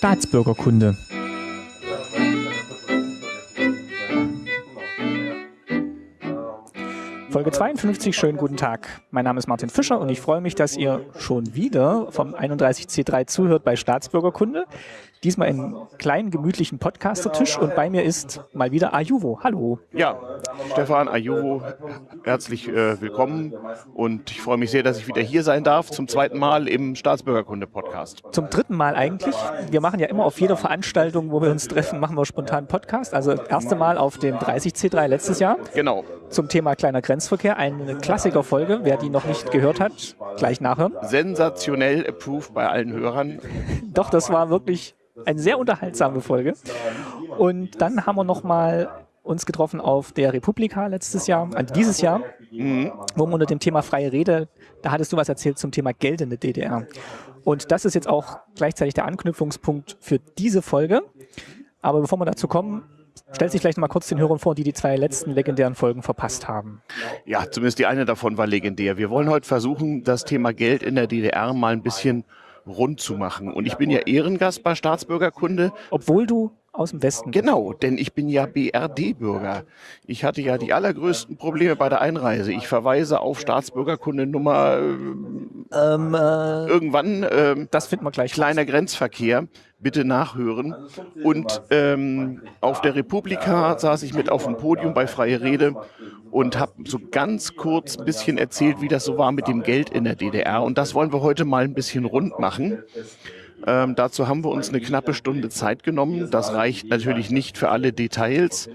Staatsbürgerkunde. Folge 52, schönen guten Tag. Mein Name ist Martin Fischer und ich freue mich, dass ihr schon wieder vom 31C3 zuhört bei Staatsbürgerkunde. Diesmal in kleinen, gemütlichen Podcastertisch und bei mir ist mal wieder Ajuvo. Hallo. Ja, Stefan Ajuvo, herzlich äh, willkommen und ich freue mich sehr, dass ich wieder hier sein darf, zum zweiten Mal im Staatsbürgerkunde-Podcast. Zum dritten Mal eigentlich. Wir machen ja immer auf jeder Veranstaltung, wo wir uns treffen, machen wir spontan Podcast. Also das erste Mal auf dem 30C3 letztes Jahr. Genau. Zum Thema kleiner Grenzverkehr. Eine Klassikerfolge. Wer die noch nicht gehört hat, gleich nachhören. Sensationell approved bei allen Hörern. Doch, das war wirklich eine sehr unterhaltsame Folge. Und dann haben wir nochmal uns getroffen auf der Republika letztes Jahr, äh, dieses Jahr, mhm. wo wir unter dem Thema freie Rede, da hattest du was erzählt zum Thema Geld in der DDR. Und das ist jetzt auch gleichzeitig der Anknüpfungspunkt für diese Folge. Aber bevor wir dazu kommen, Stellt sich vielleicht noch mal kurz den Hörern vor, die die zwei letzten legendären Folgen verpasst haben. Ja, zumindest die eine davon war legendär. Wir wollen heute versuchen, das Thema Geld in der DDR mal ein bisschen rund zu machen. Und ich bin ja Ehrengast bei Staatsbürgerkunde. Obwohl du aus dem Westen. Genau, denn ich bin ja BRD-Bürger. Ich hatte ja die allergrößten Probleme bei der Einreise. Ich verweise auf Staatsbürgerkunde Nummer äh, ähm, äh, irgendwann. Äh, das finden wir gleich. Kleiner Grenzverkehr. Bitte nachhören. Und ähm, auf der Republika saß ich mit auf dem Podium bei Freie Rede und habe so ganz kurz ein bisschen erzählt, wie das so war mit dem Geld in der DDR. Und das wollen wir heute mal ein bisschen rund machen. Ähm, dazu haben wir uns eine knappe Stunde Zeit genommen. Das reicht natürlich nicht für alle Details,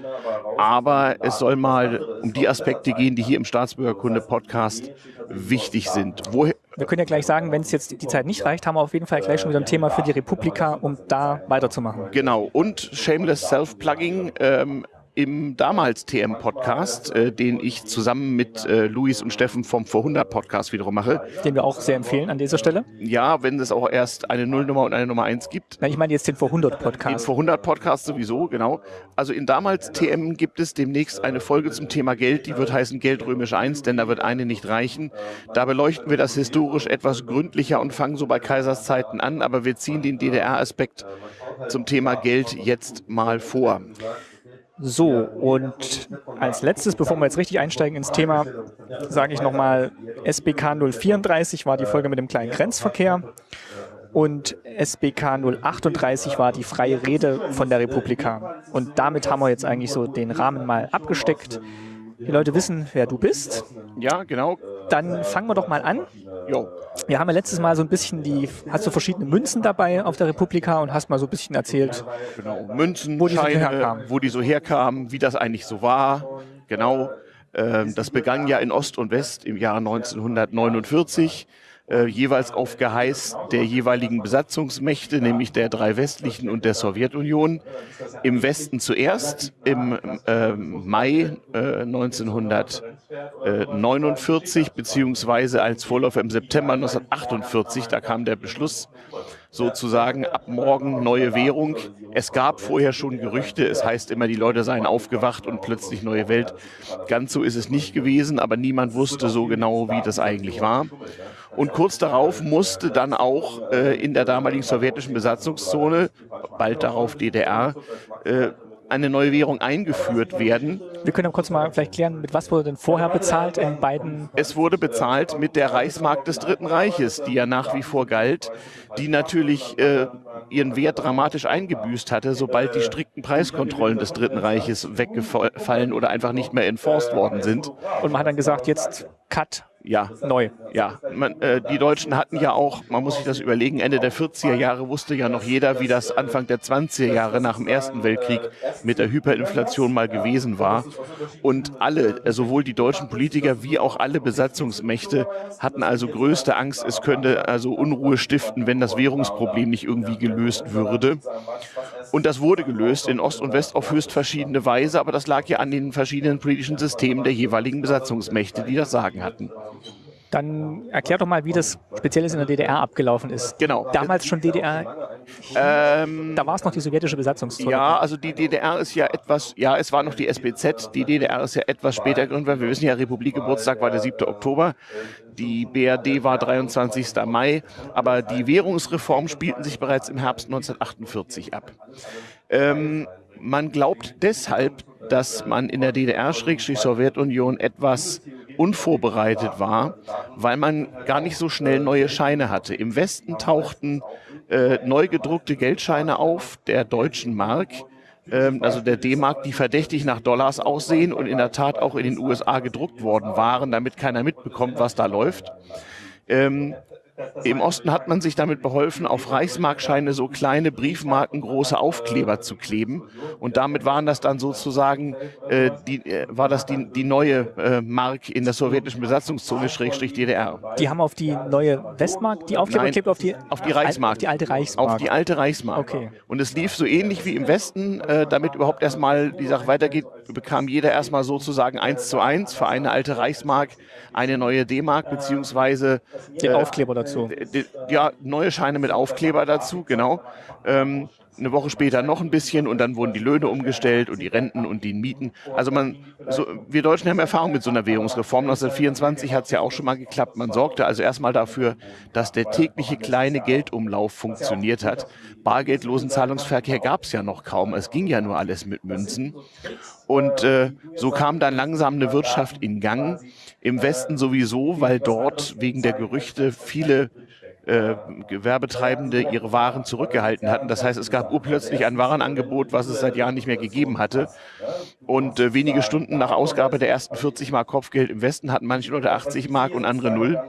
aber es soll mal um die Aspekte gehen, die hier im Staatsbürgerkunde-Podcast wichtig sind. Woher wir können ja gleich sagen, wenn es jetzt die Zeit nicht reicht, haben wir auf jeden Fall gleich schon wieder ein Thema für die Republika, um da weiterzumachen. Genau. Und Shameless Self-Plugging. Ähm, im damals TM-Podcast, äh, den ich zusammen mit äh, Luis und Steffen vom Vor100-Podcast wiederum mache. Den wir auch sehr empfehlen an dieser Stelle. Ja, wenn es auch erst eine Nullnummer und eine Nummer 1 gibt. Nein, ich meine jetzt den Vor100-Podcast. Den Vor100-Podcast sowieso, genau. Also in damals TM gibt es demnächst eine Folge zum Thema Geld, die wird heißen Geld römisch 1, denn da wird eine nicht reichen. Da beleuchten wir das historisch etwas gründlicher und fangen so bei Kaiserszeiten an, aber wir ziehen den DDR-Aspekt zum Thema Geld jetzt mal vor. So, und als letztes, bevor wir jetzt richtig einsteigen ins Thema, sage ich nochmal, SBK 034 war die Folge mit dem kleinen Grenzverkehr und SBK 038 war die freie Rede von der Republika. Und damit haben wir jetzt eigentlich so den Rahmen mal abgesteckt. Die Leute wissen, wer du bist. Ja, genau. Dann fangen wir doch mal an. Jo. Wir haben ja letztes Mal so ein bisschen die, hast du verschiedene Münzen dabei auf der Republika und hast mal so ein bisschen erzählt. Genau, Münzen, wo die, Scheine, so herkamen. wo die so herkamen, wie das eigentlich so war. Genau. Ähm, das begann ja in Ost und West im Jahr 1949 äh, jeweils auf Geheiß der jeweiligen Besatzungsmächte, nämlich der drei westlichen und der Sowjetunion. Im Westen zuerst im äh, Mai äh, 1949, beziehungsweise als Vorläufer im September 1948, da kam der Beschluss sozusagen ab morgen neue Währung. Es gab vorher schon Gerüchte, es heißt immer, die Leute seien aufgewacht und plötzlich neue Welt. Ganz so ist es nicht gewesen, aber niemand wusste so genau, wie das eigentlich war. Und kurz darauf musste dann auch äh, in der damaligen sowjetischen Besatzungszone, bald darauf DDR, äh, eine neue Währung eingeführt werden. Wir können kurz mal vielleicht klären, mit was wurde denn vorher bezahlt in beiden? Es wurde bezahlt mit der Reichsmark des Dritten Reiches, die ja nach wie vor galt, die natürlich äh, ihren Wert dramatisch eingebüßt hatte, sobald die strikten Preiskontrollen des Dritten Reiches weggefallen oder einfach nicht mehr enforced worden sind. Und man hat dann gesagt, jetzt Cut, ja. Neu. Ja. Man, äh, die Deutschen hatten ja auch, man muss sich das überlegen, Ende der 40er Jahre wusste ja noch jeder, wie das Anfang der 20er Jahre nach dem Ersten Weltkrieg mit der Hyperinflation mal gewesen war. Und alle, äh, sowohl die deutschen Politiker wie auch alle Besatzungsmächte hatten also größte Angst, es könnte also Unruhe stiften, wenn das Währungsproblem nicht irgendwie gelöst würde. Und das wurde gelöst in Ost und West auf höchst verschiedene Weise, aber das lag ja an den verschiedenen politischen Systemen der jeweiligen Besatzungsmächte, die das Sagen hatten. Dann erklär doch mal, wie das Spezielles in der DDR abgelaufen ist. Genau. Damals schon DDR Ähm, da war es noch die sowjetische Besatzungszone. Ja, also die DDR ist ja etwas, ja, es war noch die SBZ, die DDR ist ja etwas später gegründet, wir wissen ja, Republikgeburtstag war der 7. Oktober, die BRD war 23. Mai, aber die Währungsreformen spielten sich bereits im Herbst 1948 ab. Ähm, man glaubt deshalb, dass man in der DDR-Sowjetunion etwas unvorbereitet war, weil man gar nicht so schnell neue Scheine hatte. Im Westen tauchten äh, neu gedruckte Geldscheine auf der deutschen Mark, ähm, also der D-Mark, die verdächtig nach Dollars aussehen und in der Tat auch in den USA gedruckt worden waren, damit keiner mitbekommt, was da läuft. Ähm, im Osten hat man sich damit beholfen, auf Reichsmarkscheine so kleine Briefmarken große Aufkleber zu kleben. Und damit waren das dann sozusagen, äh, die, äh, war das die, die neue äh, Mark in der sowjetischen Besatzungszone, Schrägstrich DDR. Die haben auf die neue Westmark die Aufkleber geklebt, auf die, auf die Reichsmark. Auf die alte Reichsmark. Auf die alte Reichsmark. Okay. Und es lief so ähnlich wie im Westen, äh, damit überhaupt erstmal die Sache weitergeht, bekam jeder erstmal sozusagen eins zu eins für eine alte Reichsmark eine neue D-Mark, beziehungsweise den Aufkleber dazu. Ja, neue Scheine mit Aufkleber dazu, genau. Ähm, eine Woche später noch ein bisschen und dann wurden die Löhne umgestellt und die Renten und die Mieten. Also man, so, wir Deutschen haben Erfahrung mit so einer Währungsreform. 1924 hat es ja auch schon mal geklappt. Man sorgte also erstmal dafür, dass der tägliche kleine Geldumlauf funktioniert hat. Bargeldlosen Zahlungsverkehr gab es ja noch kaum. Es ging ja nur alles mit Münzen. Und äh, so kam dann langsam eine Wirtschaft in Gang. Im Westen sowieso, weil dort wegen der Gerüchte viele äh, Gewerbetreibende ihre Waren zurückgehalten hatten. Das heißt, es gab urplötzlich ein Warenangebot, was es seit Jahren nicht mehr gegeben hatte. Und äh, wenige Stunden nach Ausgabe der ersten 40 Mark Kopfgeld im Westen hatten manche Leute 80 Mark und andere null.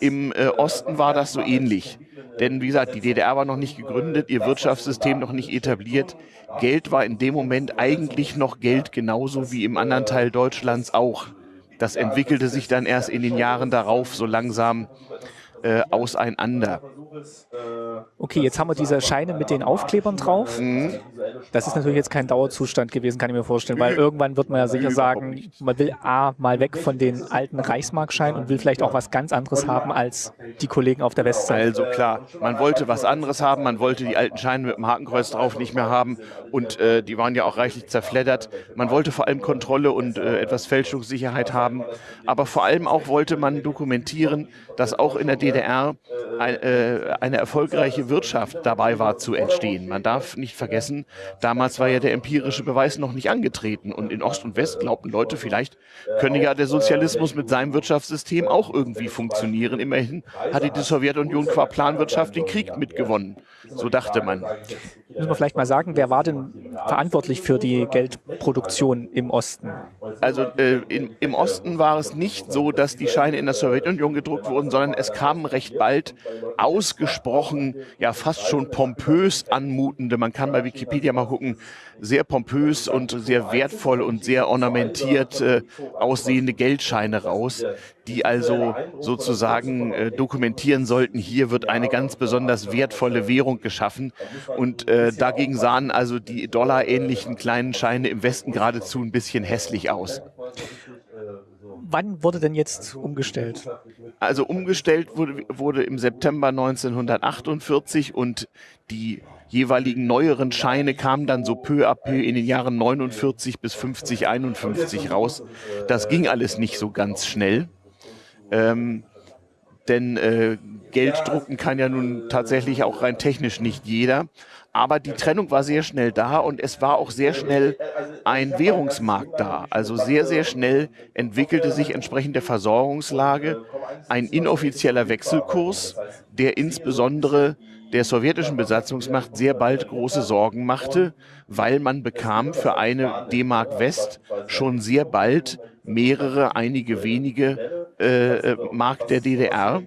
Im äh, Osten war das so ähnlich. Denn wie gesagt, die DDR war noch nicht gegründet, ihr Wirtschaftssystem noch nicht etabliert. Geld war in dem Moment eigentlich noch Geld, genauso wie im anderen Teil Deutschlands auch. Das entwickelte sich dann erst in den Jahren darauf so langsam äh, auseinander. Okay, jetzt haben wir diese Scheine mit den Aufklebern drauf. Mhm. Das ist natürlich jetzt kein Dauerzustand gewesen, kann ich mir vorstellen, weil irgendwann wird man ja sicher sagen, man will A, mal weg von den alten Reichsmarkscheinen und will vielleicht auch was ganz anderes haben als die Kollegen auf der Westseite. Also klar, man wollte was anderes haben, man wollte die alten Scheine mit dem Hakenkreuz drauf nicht mehr haben und äh, die waren ja auch reichlich zerfleddert. Man wollte vor allem Kontrolle und äh, etwas Fälschungssicherheit haben, aber vor allem auch wollte man dokumentieren, dass auch in der DDR ein, äh, eine erfolgreiche Wirtschaft dabei war zu entstehen. Man darf nicht vergessen, damals war ja der empirische Beweis noch nicht angetreten und in Ost und West glaubten Leute, vielleicht könne ja der Sozialismus mit seinem Wirtschaftssystem auch irgendwie funktionieren. Immerhin hatte die Sowjetunion qua Planwirtschaft den Krieg mitgewonnen. So dachte man. Müssen wir vielleicht mal sagen, wer war denn verantwortlich für die Geldproduktion im Osten? Also äh, in, im Osten war es nicht so, dass die Scheine in der Sowjetunion gedruckt wurden, sondern es kamen recht bald ausgesprochen, ja fast schon pompös anmutende, man kann bei Wikipedia mal gucken, sehr pompös und sehr wertvoll und sehr ornamentiert äh, aussehende Geldscheine raus, die also sozusagen äh, dokumentieren sollten, hier wird eine ganz besonders wertvolle Währung geschaffen. Und äh, dagegen sahen also die dollarähnlichen kleinen Scheine im Westen geradezu ein bisschen hässlich aus wann wurde denn jetzt umgestellt? Also umgestellt wurde, wurde im September 1948 und die jeweiligen neueren Scheine kamen dann so peu à peu in den Jahren 49 bis 50, 51 raus. Das ging alles nicht so ganz schnell. Ähm, denn äh, Geld drucken kann ja nun tatsächlich auch rein technisch nicht jeder. Aber die Trennung war sehr schnell da und es war auch sehr schnell ein Währungsmarkt da. Also sehr, sehr schnell entwickelte sich entsprechend der Versorgungslage ein inoffizieller Wechselkurs, der insbesondere der sowjetischen Besatzungsmacht sehr bald große Sorgen machte, weil man bekam für eine D-Mark West schon sehr bald mehrere, einige wenige äh, äh, Mark der DDR.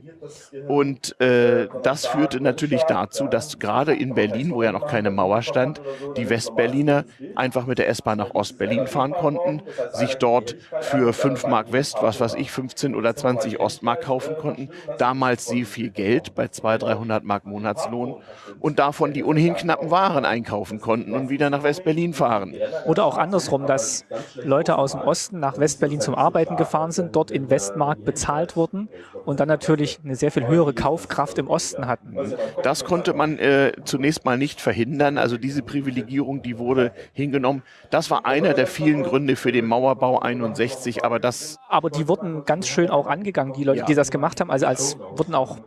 Und äh, das führte natürlich dazu, dass gerade in Berlin, wo ja noch keine Mauer stand, die Westberliner einfach mit der S-Bahn nach Ostberlin fahren konnten, sich dort für 5 Mark West, was weiß ich, 15 oder 20 Ostmark kaufen konnten. Damals sehr viel Geld, bei 200, 300 Mark Monatslohn. Und davon die ohnehin knappen Waren einkaufen konnten und wieder nach Westberlin fahren. Oder auch andersrum, dass Leute aus dem Osten nach Westberlin West-Berlin zum Arbeiten gefahren sind, dort in Westmark bezahlt wurden und dann natürlich eine sehr viel höhere Kaufkraft im Osten hatten. Das konnte man äh, zunächst mal nicht verhindern. Also diese Privilegierung, die wurde hingenommen. Das war einer der vielen Gründe für den Mauerbau 61, aber das... Aber die wurden ganz schön auch angegangen, die Leute, ja. die das gemacht haben. Also als wurden auch,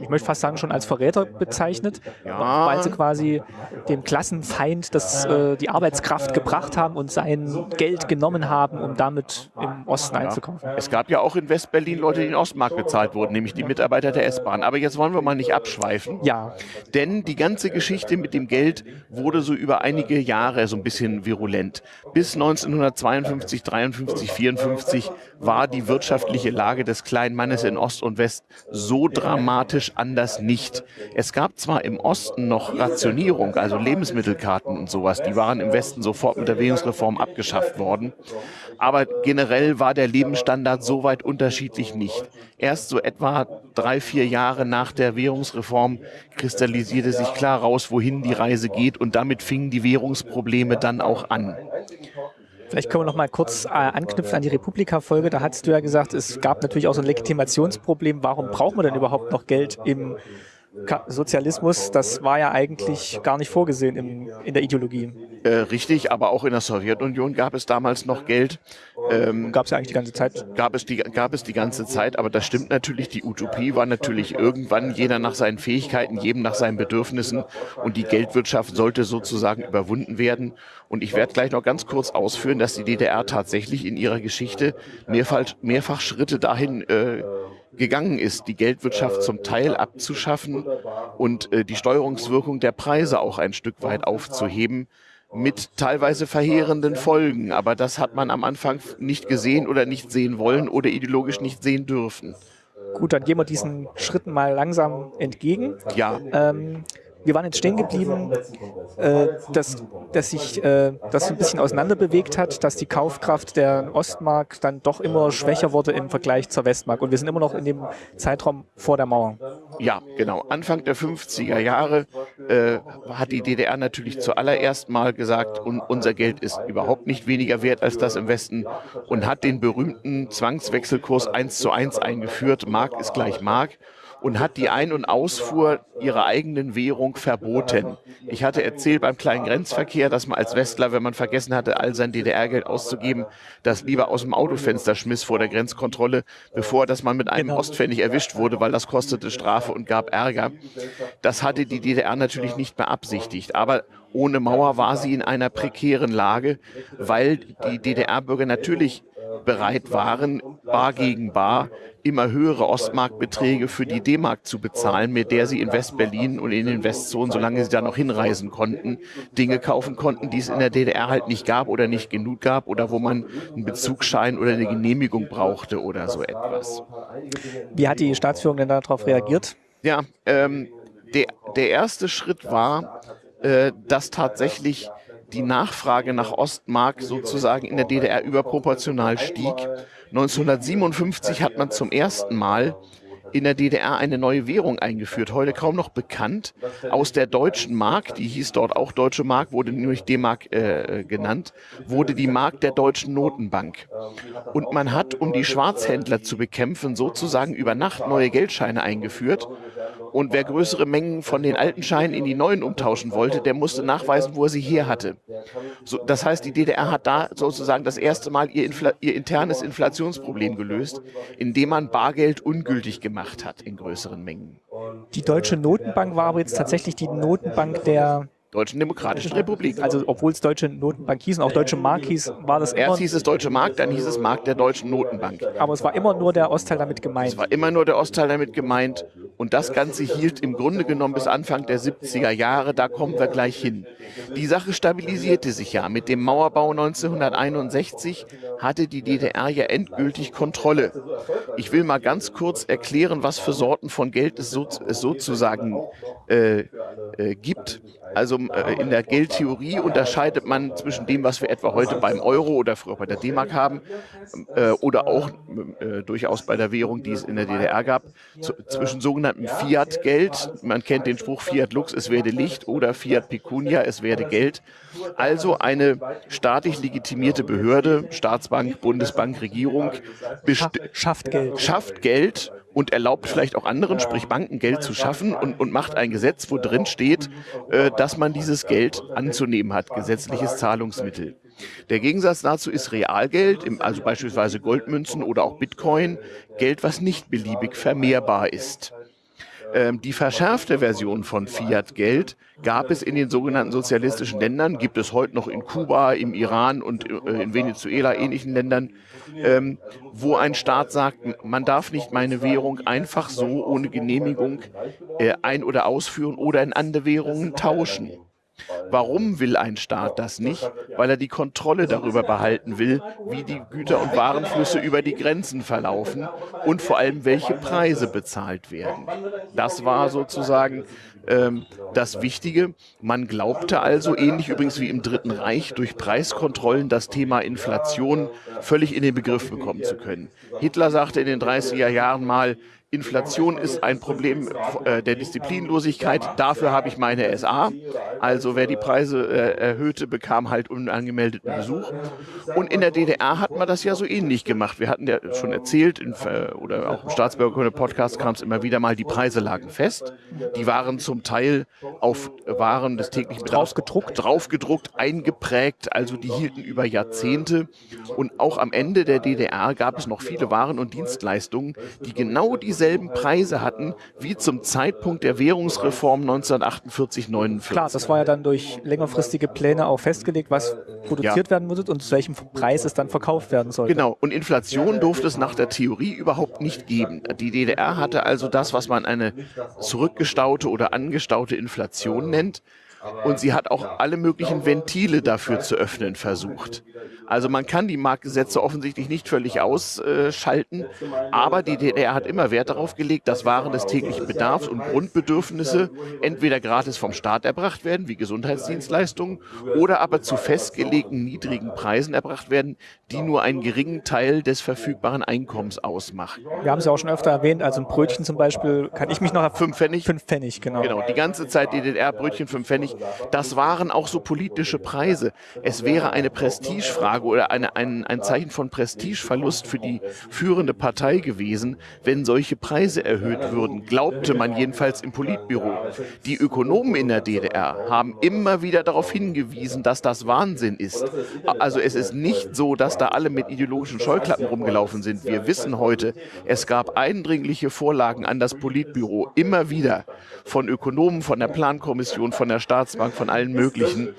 ich möchte fast sagen, schon als Verräter bezeichnet, ja. weil sie quasi dem Klassenfeind das, äh, die Arbeitskraft gebracht haben und sein Geld genommen haben, um damit im Osten ja. einzukaufen. Es gab ja auch in Westberlin Leute, die in Ostmark bezahlt wurden, nämlich die Mitarbeiter der S-Bahn. Aber jetzt wollen wir mal nicht abschweifen. Ja. Denn die ganze Geschichte mit dem Geld wurde so über einige Jahre so ein bisschen virulent. Bis 1952, 53, 54 war die wirtschaftliche Lage des kleinen Mannes in Ost und West so dramatisch anders nicht. Es gab zwar im Osten noch Rationierung, also Lebensmittelkarten und sowas, die waren im Westen sofort mit der Währungsreform abgeschafft worden. Aber generell war der Lebensstandard so weit unterschiedlich nicht. Erst so etwa drei, vier Jahre nach der Währungsreform kristallisierte sich klar raus, wohin die Reise geht und damit fingen die Währungsprobleme dann auch an. Vielleicht können wir noch mal kurz äh, anknüpfen an die Republika-Folge. Da hast du ja gesagt, es gab natürlich auch so ein Legitimationsproblem. Warum braucht man denn überhaupt noch Geld im Sozialismus, das war ja eigentlich gar nicht vorgesehen im, in der Ideologie. Äh, richtig, aber auch in der Sowjetunion gab es damals noch Geld. Ähm, gab es ja eigentlich die ganze Zeit. Gab es, die, gab es die ganze Zeit, aber das stimmt natürlich. Die Utopie war natürlich irgendwann jeder nach seinen Fähigkeiten, jedem nach seinen Bedürfnissen und die Geldwirtschaft sollte sozusagen überwunden werden. Und ich werde gleich noch ganz kurz ausführen, dass die DDR tatsächlich in ihrer Geschichte mehrfach, mehrfach Schritte dahin äh, gegangen ist, die Geldwirtschaft zum Teil abzuschaffen und äh, die Steuerungswirkung der Preise auch ein Stück weit aufzuheben mit teilweise verheerenden Folgen. Aber das hat man am Anfang nicht gesehen oder nicht sehen wollen oder ideologisch nicht sehen dürfen. Gut, dann gehen wir diesen Schritten mal langsam entgegen. Ja. Ähm, wir waren jetzt stehen geblieben, äh, dass, dass sich äh, das ein bisschen auseinander bewegt hat, dass die Kaufkraft der Ostmark dann doch immer schwächer wurde im Vergleich zur Westmark. Und wir sind immer noch in dem Zeitraum vor der Mauer. Ja, genau. Anfang der 50er Jahre äh, hat die DDR natürlich zuallererst mal gesagt, un unser Geld ist überhaupt nicht weniger wert als das im Westen und hat den berühmten Zwangswechselkurs 1 zu 1 eingeführt. Mark ist gleich Mark und hat die Ein- und Ausfuhr ihrer eigenen Währung verboten. Ich hatte erzählt beim kleinen Grenzverkehr, dass man als Westler, wenn man vergessen hatte, all sein DDR-Geld auszugeben, das lieber aus dem Autofenster schmiss vor der Grenzkontrolle, bevor dass man mit einem genau. Ostpfennig erwischt wurde, weil das kostete Strafe und gab Ärger. Das hatte die DDR natürlich nicht beabsichtigt. Aber ohne Mauer war sie in einer prekären Lage, weil die DDR-Bürger natürlich bereit waren, bar gegen bar immer höhere Ostmarkbeträge für die D-Mark zu bezahlen, mit der sie in West-Berlin und in den Westzonen, solange sie da noch hinreisen konnten, Dinge kaufen konnten, die es in der DDR halt nicht gab oder nicht genug gab oder wo man einen Bezugsschein oder eine Genehmigung brauchte oder so etwas. Wie hat die Staatsführung denn darauf reagiert? Ja, ähm, der, der erste Schritt war, äh, dass tatsächlich die Nachfrage nach Ostmark sozusagen in der DDR überproportional stieg. 1957 hat man zum ersten Mal in der DDR eine neue Währung eingeführt, heute kaum noch bekannt, aus der deutschen Mark, die hieß dort auch Deutsche Mark, wurde nämlich D-Mark äh, genannt, wurde die Mark der Deutschen Notenbank. Und man hat, um die Schwarzhändler zu bekämpfen, sozusagen über Nacht neue Geldscheine eingeführt und wer größere Mengen von den alten Scheinen in die neuen umtauschen wollte, der musste nachweisen, wo er sie her hatte. So, das heißt, die DDR hat da sozusagen das erste Mal ihr, Infl ihr internes Inflationsproblem gelöst, indem man Bargeld ungültig gemacht hat in größeren Mengen. Die Deutsche Notenbank war aber jetzt tatsächlich die Notenbank der Deutschen Demokratischen Republik. Also obwohl es Deutsche Notenbank hieß und auch Deutsche Mark hieß, war das Erst hieß es Deutsche Mark, dann hieß es Mark der Deutschen Notenbank. Aber es war immer nur der Ostteil damit gemeint. Es war immer nur der Ostteil damit gemeint und das Ganze hielt im Grunde genommen bis Anfang der 70er Jahre, da kommen wir gleich hin. Die Sache stabilisierte sich ja. Mit dem Mauerbau 1961 hatte die DDR ja endgültig Kontrolle. Ich will mal ganz kurz erklären, was für Sorten von Geld es, so, es sozusagen äh, äh, gibt. Also äh, in der Geldtheorie unterscheidet man zwischen dem, was wir etwa heute beim Euro oder früher bei der D-Mark haben äh, oder auch äh, durchaus bei der Währung, die es in der DDR gab, zu, zwischen sogenannten sogenannten Fiat-Geld. Man kennt den Spruch Fiat Lux, es werde Licht oder Fiat Pecunia, es werde Geld. Also eine staatlich legitimierte Behörde, Staatsbank, Bundesbank, Regierung, schafft Geld. schafft Geld und erlaubt vielleicht auch anderen, sprich Banken, Geld zu schaffen und, und macht ein Gesetz, wo drin steht, äh, dass man dieses Geld anzunehmen hat, gesetzliches Zahlungsmittel. Der Gegensatz dazu ist Realgeld, also beispielsweise Goldmünzen oder auch Bitcoin, Geld, was nicht beliebig vermehrbar ist. Ähm, die verschärfte Version von Fiat-Geld gab es in den sogenannten sozialistischen Ländern, gibt es heute noch in Kuba, im Iran und äh, in Venezuela, ähnlichen Ländern, ähm, wo ein Staat sagt, man darf nicht meine Währung einfach so ohne Genehmigung äh, ein- oder ausführen oder in andere Währungen tauschen. Warum will ein Staat das nicht? Weil er die Kontrolle darüber behalten will, wie die Güter- und Warenflüsse über die Grenzen verlaufen und vor allem, welche Preise bezahlt werden. Das war sozusagen ähm, das Wichtige. Man glaubte also, ähnlich übrigens wie im Dritten Reich, durch Preiskontrollen das Thema Inflation völlig in den Begriff bekommen zu können. Hitler sagte in den 30er Jahren mal, Inflation ist ein Problem äh, der Disziplinlosigkeit. Dafür habe ich meine SA. Also wer die Preise äh, erhöhte, bekam halt unangemeldeten Besuch. Und in der DDR hat man das ja so ähnlich gemacht. Wir hatten ja schon erzählt, äh, oder auch im Staatsbürgerkunde-Podcast kam es immer wieder mal, die Preise lagen fest. Die waren zum Teil auf Waren des täglichen Bedarfs draufgedruckt. draufgedruckt, eingeprägt. Also die hielten über Jahrzehnte. Und auch am Ende der DDR gab es noch viele Waren und Dienstleistungen, die genau diese dieselben Preise hatten wie zum Zeitpunkt der Währungsreform 1948, 49. Klar, das war ja dann durch längerfristige Pläne auch festgelegt, was produziert ja. werden würde und zu welchem Preis es dann verkauft werden sollte. Genau, und Inflation durfte es nach der Theorie überhaupt nicht geben. Die DDR hatte also das, was man eine zurückgestaute oder angestaute Inflation nennt. Und sie hat auch alle möglichen Ventile dafür zu öffnen versucht. Also man kann die Marktgesetze offensichtlich nicht völlig ausschalten, aber die DDR hat immer Wert darauf gelegt, dass Waren des täglichen Bedarfs und Grundbedürfnisse entweder gratis vom Staat erbracht werden, wie Gesundheitsdienstleistungen, oder aber zu festgelegten niedrigen Preisen erbracht werden, die nur einen geringen Teil des verfügbaren Einkommens ausmachen. Wir haben es ja auch schon öfter erwähnt, also ein Brötchen zum Beispiel, kann ich mich noch... Fünf Pfennig? Fünf Pfennig, genau. Genau, die ganze Zeit die DDR-Brötchen, fünf Pfennig, das waren auch so politische Preise. Es wäre eine Prestigefrage, oder eine, ein, ein Zeichen von Prestigeverlust für die führende Partei gewesen, wenn solche Preise erhöht würden, glaubte man jedenfalls im Politbüro. Die Ökonomen in der DDR haben immer wieder darauf hingewiesen, dass das Wahnsinn ist. Also es ist nicht so, dass da alle mit ideologischen Scheuklappen rumgelaufen sind. Wir wissen heute, es gab eindringliche Vorlagen an das Politbüro, immer wieder von Ökonomen, von der Plankommission, von der Staatsbank, von allen möglichen.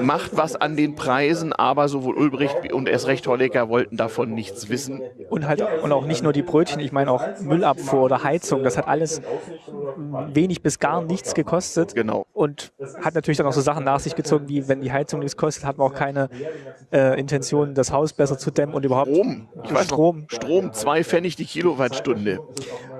Macht was an den Preisen, aber sowohl Ulbricht und erst recht Honecker wollten davon nichts wissen. Und halt und auch nicht nur die Brötchen, ich meine auch Müllabfuhr oder Heizung, das hat alles wenig bis gar nichts gekostet. Genau. Und hat natürlich dann auch so Sachen nach sich gezogen, wie wenn die Heizung nichts kostet, hat man auch keine äh, Intention, das Haus besser zu dämmen und überhaupt Strom. Ich weiß Strom. Noch, Strom, zwei Pfennig die Kilowattstunde.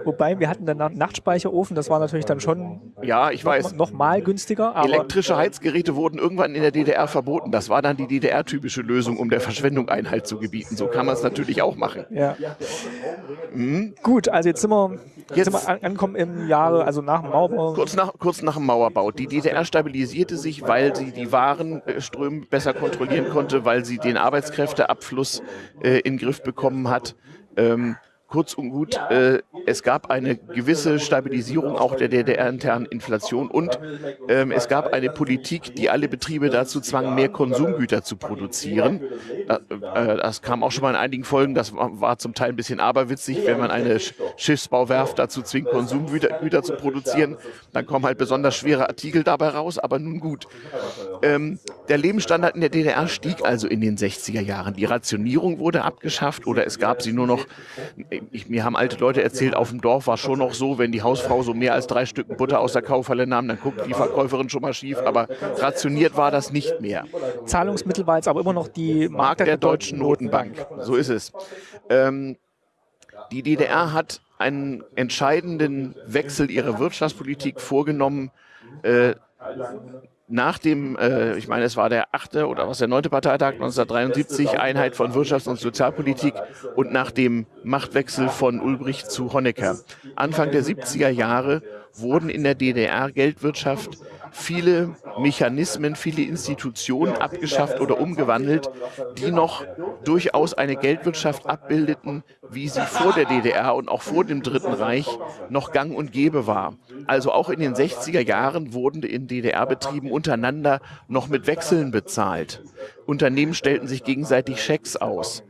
Wobei wir hatten dann Nachtspeicherofen, das war natürlich dann schon ja, ich noch, weiß. noch mal günstiger. Elektrische Heizgeräte wurden irgendwann in der DDR verboten. Das war dann die DDR-typische Lösung, um der Verschwendung Einhalt zu gebieten. So kann man es natürlich auch machen. Ja. Mhm. Gut, also jetzt sind wir, jetzt, sind wir angekommen im Jahre, also nach dem Mauerbau. Kurz nach, kurz nach dem Mauerbau. Die DDR stabilisierte sich, weil sie die Warenströme besser kontrollieren konnte, weil sie den Arbeitskräfteabfluss äh, in den Griff bekommen hat. Ähm, Kurz und gut, äh, es gab eine gewisse Stabilisierung auch der DDR-internen Inflation und ähm, es gab eine Politik, die alle Betriebe dazu zwang, mehr Konsumgüter zu produzieren. Äh, äh, das kam auch schon mal in einigen Folgen, das war, war zum Teil ein bisschen aberwitzig, wenn man eine Schiffsbauwerft dazu zwingt, Konsumgüter Güter zu produzieren, dann kommen halt besonders schwere Artikel dabei raus, aber nun gut. Ähm, der Lebensstandard in der DDR stieg also in den 60er Jahren. Die Rationierung wurde abgeschafft oder es gab sie nur noch ich, mir haben alte Leute erzählt, auf dem Dorf war schon noch so, wenn die Hausfrau so mehr als drei Stücken Butter aus der Kaufhalle nahm, dann guckt die Verkäuferin schon mal schief, aber rationiert war das nicht mehr. Zahlungsmittel war jetzt aber immer noch die Mark, Mark der, der, Deutschen Notenbank. Notenbank. So ist es. Ähm, die DDR hat einen entscheidenden Wechsel ihrer Wirtschaftspolitik vorgenommen, äh, nach dem, äh, ich meine, es war der achte oder was der neunte Parteitag 1973, Einheit von Wirtschafts- und Sozialpolitik und nach dem Machtwechsel von Ulbricht zu Honecker. Anfang der 70er Jahre wurden in der DDR-Geldwirtschaft viele Mechanismen, viele Institutionen abgeschafft oder umgewandelt, die noch durchaus eine Geldwirtschaft abbildeten, wie sie vor der DDR und auch vor dem Dritten Reich noch gang und gäbe war. Also auch in den 60er Jahren wurden in DDR-Betrieben untereinander noch mit Wechseln bezahlt. Unternehmen stellten sich gegenseitig Schecks aus.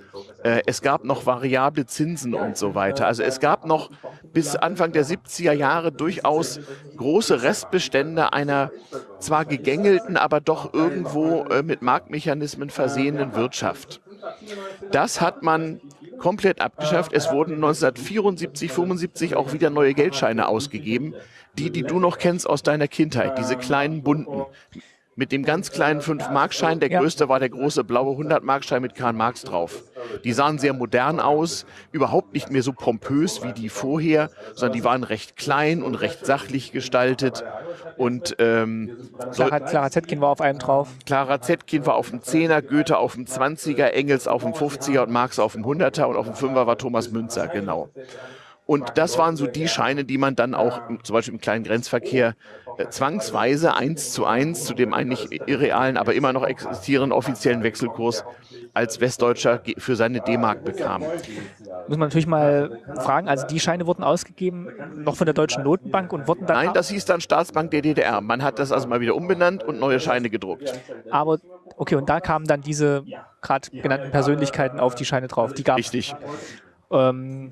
Äh, es gab noch variable Zinsen und so weiter. Also es gab noch bis Anfang der 70er Jahre durchaus große Restbestände einer zwar gegängelten, aber doch irgendwo äh, mit Marktmechanismen versehenen Wirtschaft. Das hat man komplett abgeschafft. Es wurden 1974, 75 auch wieder neue Geldscheine ausgegeben. Die, die du noch kennst aus deiner Kindheit, diese kleinen bunten mit dem ganz kleinen 5-Markschein. Der größte war der große blaue 100-Markschein mit Karl Marx drauf. Die sahen sehr modern aus, überhaupt nicht mehr so pompös wie die vorher, sondern die waren recht klein und recht sachlich gestaltet. Und ähm, Clara, Clara Zetkin war auf einem drauf. Clara Zetkin war auf dem 10er, Goethe auf dem 20er, Engels auf dem 50er und Marx auf dem 100er und auf dem 5er war Thomas Münzer, genau. Und das waren so die Scheine, die man dann auch zum Beispiel im kleinen Grenzverkehr zwangsweise eins zu eins zu dem eigentlich irrealen, aber immer noch existierenden offiziellen Wechselkurs als Westdeutscher für seine D-Mark bekam. Muss man natürlich mal fragen, also die Scheine wurden ausgegeben noch von der Deutschen Notenbank und wurden dann... Nein, das hieß dann Staatsbank der DDR. Man hat das also mal wieder umbenannt und neue Scheine gedruckt. Aber, okay, und da kamen dann diese gerade genannten Persönlichkeiten auf die Scheine drauf. Die gab Richtig. Ähm,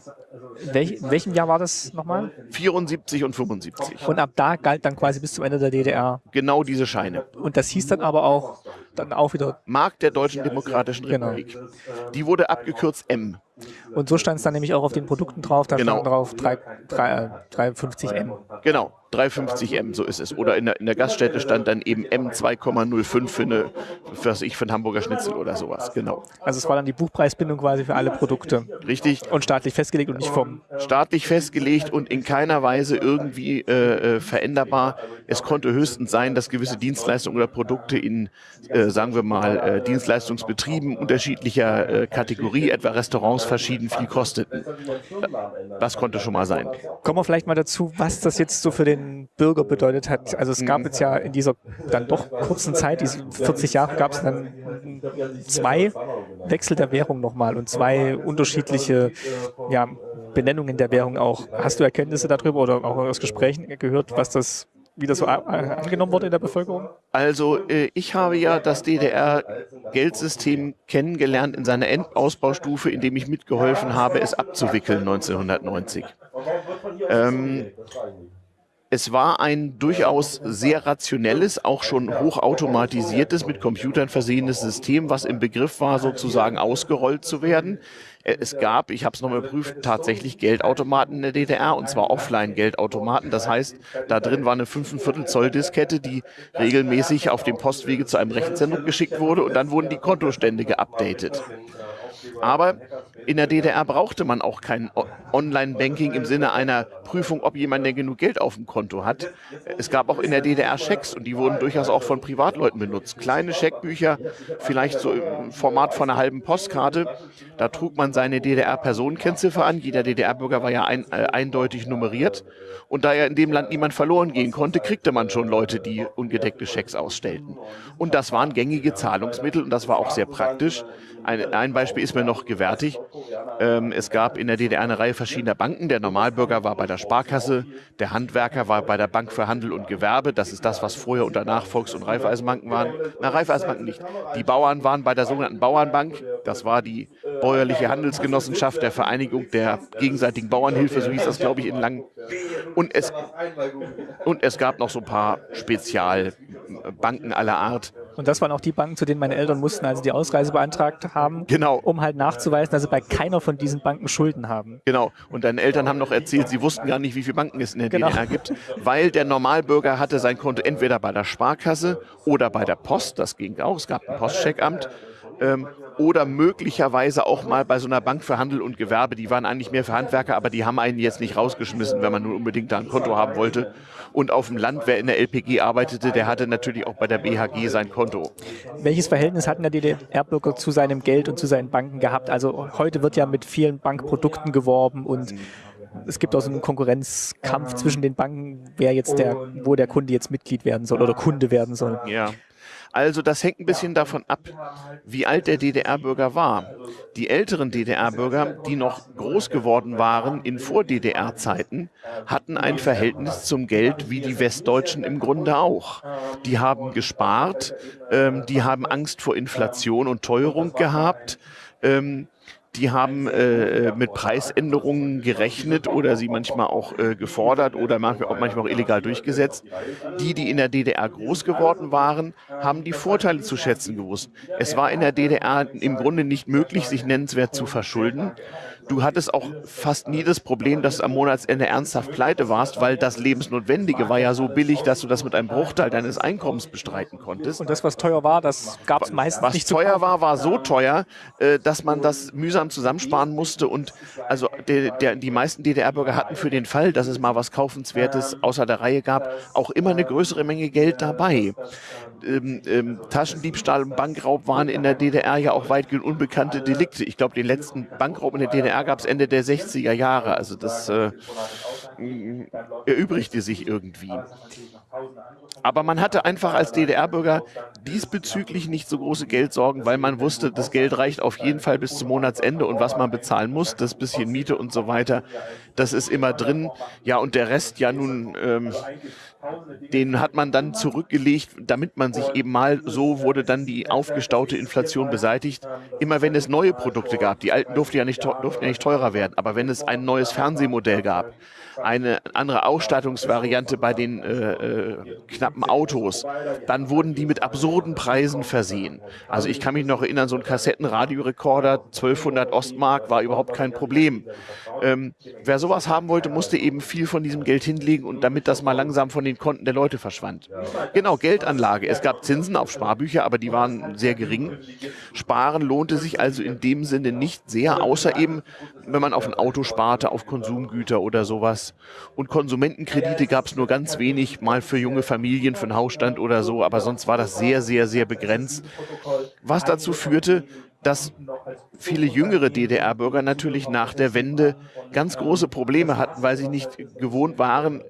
welch, in welchem Jahr war das nochmal? 74 und 75. Und ab da galt dann quasi bis zum Ende der DDR. Genau diese Scheine. Und das hieß dann aber auch dann auch wieder. Mark der Deutschen Demokratischen. Republik. Genau. Die wurde abgekürzt M. Und so stand es dann nämlich auch auf den Produkten drauf, da genau. stand drauf 3, 3, 350M. Genau, 350M, so ist es. Oder in der, in der Gaststätte stand dann eben M 2,05 für eine, für, was ich, für einen Hamburger Schnitzel oder sowas, genau. Also es war dann die Buchpreisbindung quasi für alle Produkte. Richtig. Und staatlich festgelegt und nicht vom... Staatlich festgelegt und in keiner Weise irgendwie äh, äh veränderbar. Es konnte höchstens sein, dass gewisse Dienstleistungen oder Produkte in, äh, sagen wir mal, äh, Dienstleistungsbetrieben unterschiedlicher äh, Kategorie, etwa Restaurants, verschieden viel kosteten. Das konnte schon mal sein. Kommen wir vielleicht mal dazu, was das jetzt so für den Bürger bedeutet hat. Also es gab jetzt ja in dieser dann doch kurzen Zeit, diese 40 Jahre, gab es dann zwei Wechsel der Währung nochmal und zwei unterschiedliche ja, Benennungen der Währung auch. Hast du Erkenntnisse darüber oder auch aus Gesprächen gehört, was das wie das so angenommen wurde in der Bevölkerung? Also äh, ich habe ja das DDR-Geldsystem kennengelernt in seiner Endausbaustufe, indem ich mitgeholfen habe, es abzuwickeln 1990. Ähm, es war ein durchaus sehr rationelles, auch schon hochautomatisiertes, mit Computern versehenes System, was im Begriff war, sozusagen ausgerollt zu werden. Äh, es gab, ich habe es nochmal geprüft, tatsächlich Geldautomaten in der DDR und zwar Offline-Geldautomaten. Das heißt, da drin war eine 5,25 Zoll Diskette, die regelmäßig auf dem Postwege zu einem Rechenzentrum geschickt wurde und dann wurden die Kontostände geupdatet. Aber in der DDR brauchte man auch kein Online-Banking im Sinne einer Prüfung, ob jemand denn genug Geld auf dem Konto hat. Es gab auch in der DDR Schecks und die wurden durchaus auch von Privatleuten benutzt. Kleine Scheckbücher, vielleicht so im Format von einer halben Postkarte. Da trug man seine DDR-Personenkennziffer an. Jeder DDR-Bürger war ja ein, äh, eindeutig nummeriert. Und da ja in dem Land niemand verloren gehen konnte, kriegte man schon Leute, die ungedeckte Schecks ausstellten. Und das waren gängige Zahlungsmittel und das war auch sehr praktisch. Ein, ein Beispiel ist mir noch gewärtig. Ähm, es gab in der DDR eine Reihe verschiedener Banken. Der Normalbürger war bei der Sparkasse, der Handwerker war bei der Bank für Handel und Gewerbe. Das ist das, was vorher und danach Volks- und Raiffeisenbanken waren. Na, Raiffeisenbanken nicht. Die Bauern waren bei der sogenannten Bauernbank. Das war die bäuerliche Handelsgenossenschaft der Vereinigung der gegenseitigen Bauernhilfe, so hieß das, glaube ich, in Langen. Und es, und es gab noch so ein paar Spezialbanken aller Art Und das waren auch die Banken, zu denen meine Eltern mussten, als sie die Ausreise beantragt haben, Genau. um halt nachzuweisen, dass sie bei keiner von diesen Banken Schulden haben. Genau. Und deine Eltern haben noch erzählt, sie wussten gar nicht, wie viele Banken es in der Genau. DDR gibt, weil der Normalbürger hatte sein Konto entweder bei der Sparkasse oder bei der Post, das ging auch, es gab ein Postcheckamt, ähm, oder möglicherweise auch mal bei so einer Bank für Handel und Gewerbe. Die waren eigentlich mehr für Handwerker, aber die haben einen jetzt nicht rausgeschmissen, wenn man nun unbedingt da ein Konto haben wollte. Und auf dem Land, wer in der LPG arbeitete, der hatte natürlich auch bei der BHG sein Konto. Welches Verhältnis hatten der DDR-Bürger zu seinem Geld und zu seinen Banken gehabt? Also heute wird ja mit vielen Bankprodukten geworben und es gibt auch so einen Konkurrenzkampf zwischen den Banken, wer jetzt der, wo der Kunde jetzt Mitglied werden soll oder Kunde werden soll. Ja. Also das hängt ein bisschen davon ab, wie alt der DDR-Bürger war. Die älteren DDR-Bürger, die noch groß geworden waren in Vor-DDR-Zeiten, hatten ein Verhältnis zum Geld wie die Westdeutschen im Grunde auch. Die haben gespart, ähm, die haben Angst vor Inflation und Teuerung gehabt. Ähm, die haben äh, mit Preisänderungen gerechnet oder sie manchmal auch äh, gefordert oder manchmal auch, manchmal auch illegal durchgesetzt. Die, die in der DDR groß geworden waren, haben die Vorteile zu schätzen gewusst. Es war in der DDR im Grunde nicht möglich, sich nennenswert zu verschulden. Du hattest auch fast nie das Problem, dass du am Monatsende ernsthaft pleite warst, weil das Lebensnotwendige war ja so billig, dass du das mit einem Bruchteil deines Einkommens bestreiten konntest. Und das, was teuer war, das gab es meistens Was nicht zu teuer war, war so teuer, äh, dass man das mühsam zusammensparen musste. Und also der, der, die meisten DDR-Bürger hatten für den Fall, dass es mal was Kaufenswertes außer der Reihe gab, auch immer eine größere Menge Geld dabei. Ähm, ähm, Taschendiebstahl und Bankraub waren in der DDR ja auch weitgehend unbekannte Delikte. Ich glaube, den letzten Bankraub in der DDR gab es Ende der 60er Jahre. Also das äh, erübrigte sich irgendwie. Aber man hatte einfach als DDR-Bürger diesbezüglich nicht so große Geldsorgen, weil man wusste, das Geld reicht auf jeden Fall bis zum Monatsende und was man bezahlen muss, das bisschen Miete und so weiter, das ist immer drin. Ja, und der Rest ja nun, ähm, den hat man dann zurückgelegt, damit man sich eben mal, so wurde dann die aufgestaute Inflation beseitigt. Immer wenn es neue Produkte gab, die alten durften ja nicht, durften ja nicht teurer werden, aber wenn es ein neues Fernsehmodell gab, eine andere Ausstattungsvariante bei den äh, äh, knappen Autos, dann wurden die mit absurden Preisen versehen. Also ich kann mich noch erinnern, so ein Kassettenradiorekorder, 1200 Ostmark, war überhaupt kein Problem. Ähm, wer sowas haben wollte, musste eben viel von diesem Geld hinlegen und damit das mal langsam von den Konten der Leute verschwand. Genau, Geldanlage. Es gab Zinsen auf Sparbücher, aber die waren sehr gering. Sparen lohnte sich also in dem Sinne nicht sehr, außer eben, wenn man auf ein Auto sparte, auf Konsumgüter oder sowas. Und Konsumentenkredite gab es nur ganz wenig, mal für junge Familien, für einen Hausstand oder so, aber sonst war das sehr, sehr, sehr begrenzt. Was dazu führte, dass viele jüngere DDR-Bürger natürlich nach der Wende ganz große Probleme hatten, weil sie nicht gewohnt waren,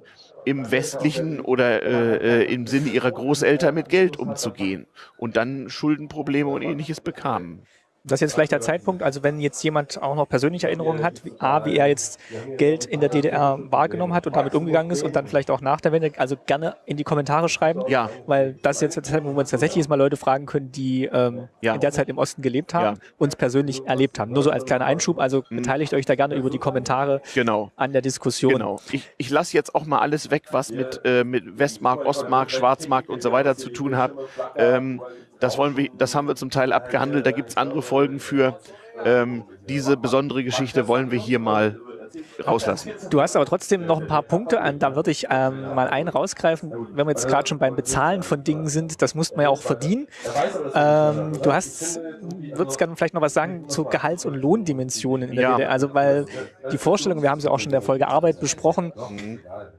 im westlichen oder äh, äh, im Sinne ihrer Großeltern mit Geld umzugehen und dann Schuldenprobleme und ähnliches bekamen. Das ist jetzt vielleicht der Zeitpunkt, also wenn jetzt jemand auch noch persönliche Erinnerungen hat, wie, A, wie er jetzt Geld in der DDR wahrgenommen hat und damit umgegangen ist und dann vielleicht auch nach der Wende, also gerne in die Kommentare schreiben, Ja. weil das ist jetzt der Zeitpunkt, wo wir uns tatsächlich jetzt mal Leute fragen können, die ähm, Ja. in der Zeit im Osten gelebt haben, Ja. Mhm. uns persönlich erlebt haben. Nur so als kleiner Einschub, also beteiligt euch da gerne über die Kommentare Genau. an der Diskussion. Genau. Ich, ich lasse jetzt auch mal alles weg, was mit, äh, mit Westmark, Ostmark, Schwarzmark und so weiter zu tun hat. Ähm, das, wollen wir, das haben wir zum Teil abgehandelt. Da gibt es andere Folgen für. Ähm, diese besondere Geschichte wollen wir hier mal rauslassen. Du hast aber trotzdem noch ein paar Punkte, an, da würde ich ähm, mal einen rausgreifen, wenn wir jetzt gerade schon beim Bezahlen von Dingen sind, das muss man ja auch verdienen. Ähm, du hast, würdest gerne vielleicht noch was sagen zu Gehalts- und Lohndimensionen in der Ja. DDR. Also weil die Vorstellung, wir haben sie auch schon in der Folge Arbeit besprochen,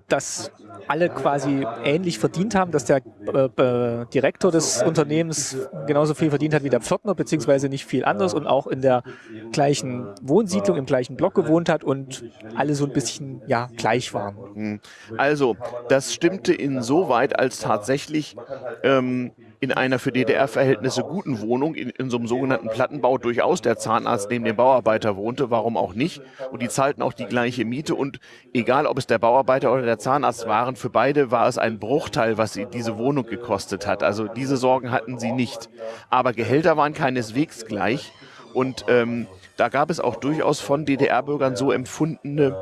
dass alle quasi ähnlich verdient haben, dass der äh, äh, Direktor des Unternehmens genauso viel verdient hat wie der Pförtner, beziehungsweise nicht viel anders und auch in der gleichen Wohnsiedlung, im gleichen Block gewohnt hat und alle so ein bisschen ja, gleich waren. Also, das stimmte insoweit, als tatsächlich ähm, in einer für DDR-Verhältnisse guten Wohnung, in, in so einem sogenannten Plattenbau, durchaus der Zahnarzt neben dem Bauarbeiter wohnte. Warum auch nicht? Und die zahlten auch die gleiche Miete. Und egal, ob es der Bauarbeiter oder der Zahnarzt waren, für beide war es ein Bruchteil, was sie diese Wohnung gekostet hat. Also diese Sorgen hatten sie nicht. Aber Gehälter waren keineswegs gleich. Und ähm, da gab es auch durchaus von DDR-Bürgern so empfundene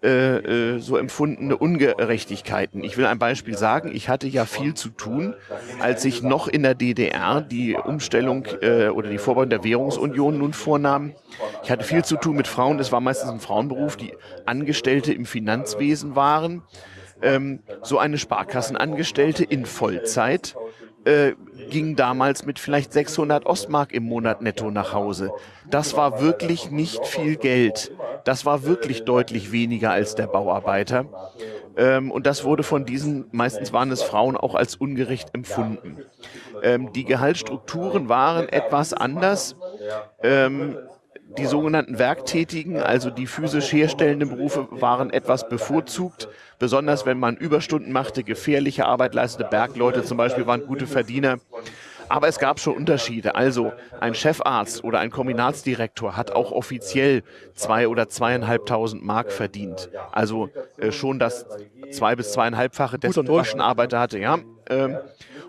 äh, äh, so empfundene Ungerechtigkeiten. Ich will ein Beispiel sagen. Ich hatte ja viel zu tun, als ich noch in der DDR die Umstellung äh, oder die Vorbau der Währungsunion nun vornahm. Ich hatte viel zu tun mit Frauen. Es war meistens ein Frauenberuf, die Angestellte im Finanzwesen waren. Ähm, so eine Sparkassenangestellte in Vollzeit äh, ging damals mit vielleicht 600 Ostmark im Monat netto nach Hause. Das war wirklich nicht viel Geld. Das war wirklich deutlich weniger als der Bauarbeiter. Ähm, und das wurde von diesen, meistens waren es Frauen, auch als ungerecht empfunden. Ähm, die Gehaltsstrukturen waren etwas anders. Ähm, die sogenannten Werktätigen, also die physisch herstellenden Berufe, waren etwas bevorzugt. Besonders wenn man Überstunden machte, gefährliche Arbeit leistete, Bergleute zum Beispiel waren gute Verdiener. Aber es gab schon Unterschiede. Also ein Chefarzt oder ein Kombinatsdirektor hat auch offiziell zwei oder zweieinhalbtausend Mark verdient. Also äh, schon das zwei bis zweieinhalbfache dessen Durchschnittarbeiter hatte. Ja. Ähm,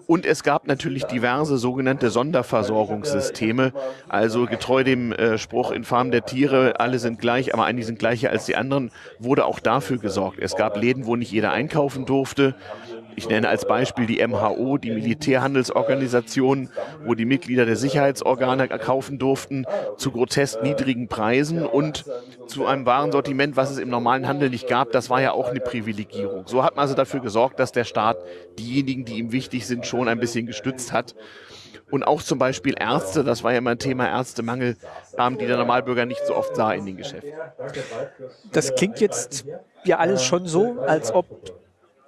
und es gab natürlich diverse sogenannte Sonderversorgungssysteme. Also getreu dem äh, Spruch in Farm der Tiere, alle sind gleich, aber einige sind gleicher als die anderen, wurde auch dafür gesorgt. Es gab Läden, wo nicht jeder einkaufen durfte. Ich nenne als Beispiel die MHO, die Militärhandelsorganisation, wo die Mitglieder der Sicherheitsorgane kaufen durften, zu grotesk niedrigen Preisen und zu einem Warensortiment, was es im normalen Handel nicht gab. Das war ja auch eine Privilegierung. So hat man also dafür gesorgt, dass der Staat diejenigen, die ihm wichtig sind, schon ein bisschen gestützt hat. Und auch zum Beispiel Ärzte, das war ja immer ein Thema Ärztemangel, haben die der Normalbürger nicht so oft sah in den Geschäften. Das klingt jetzt ja alles schon so, als ob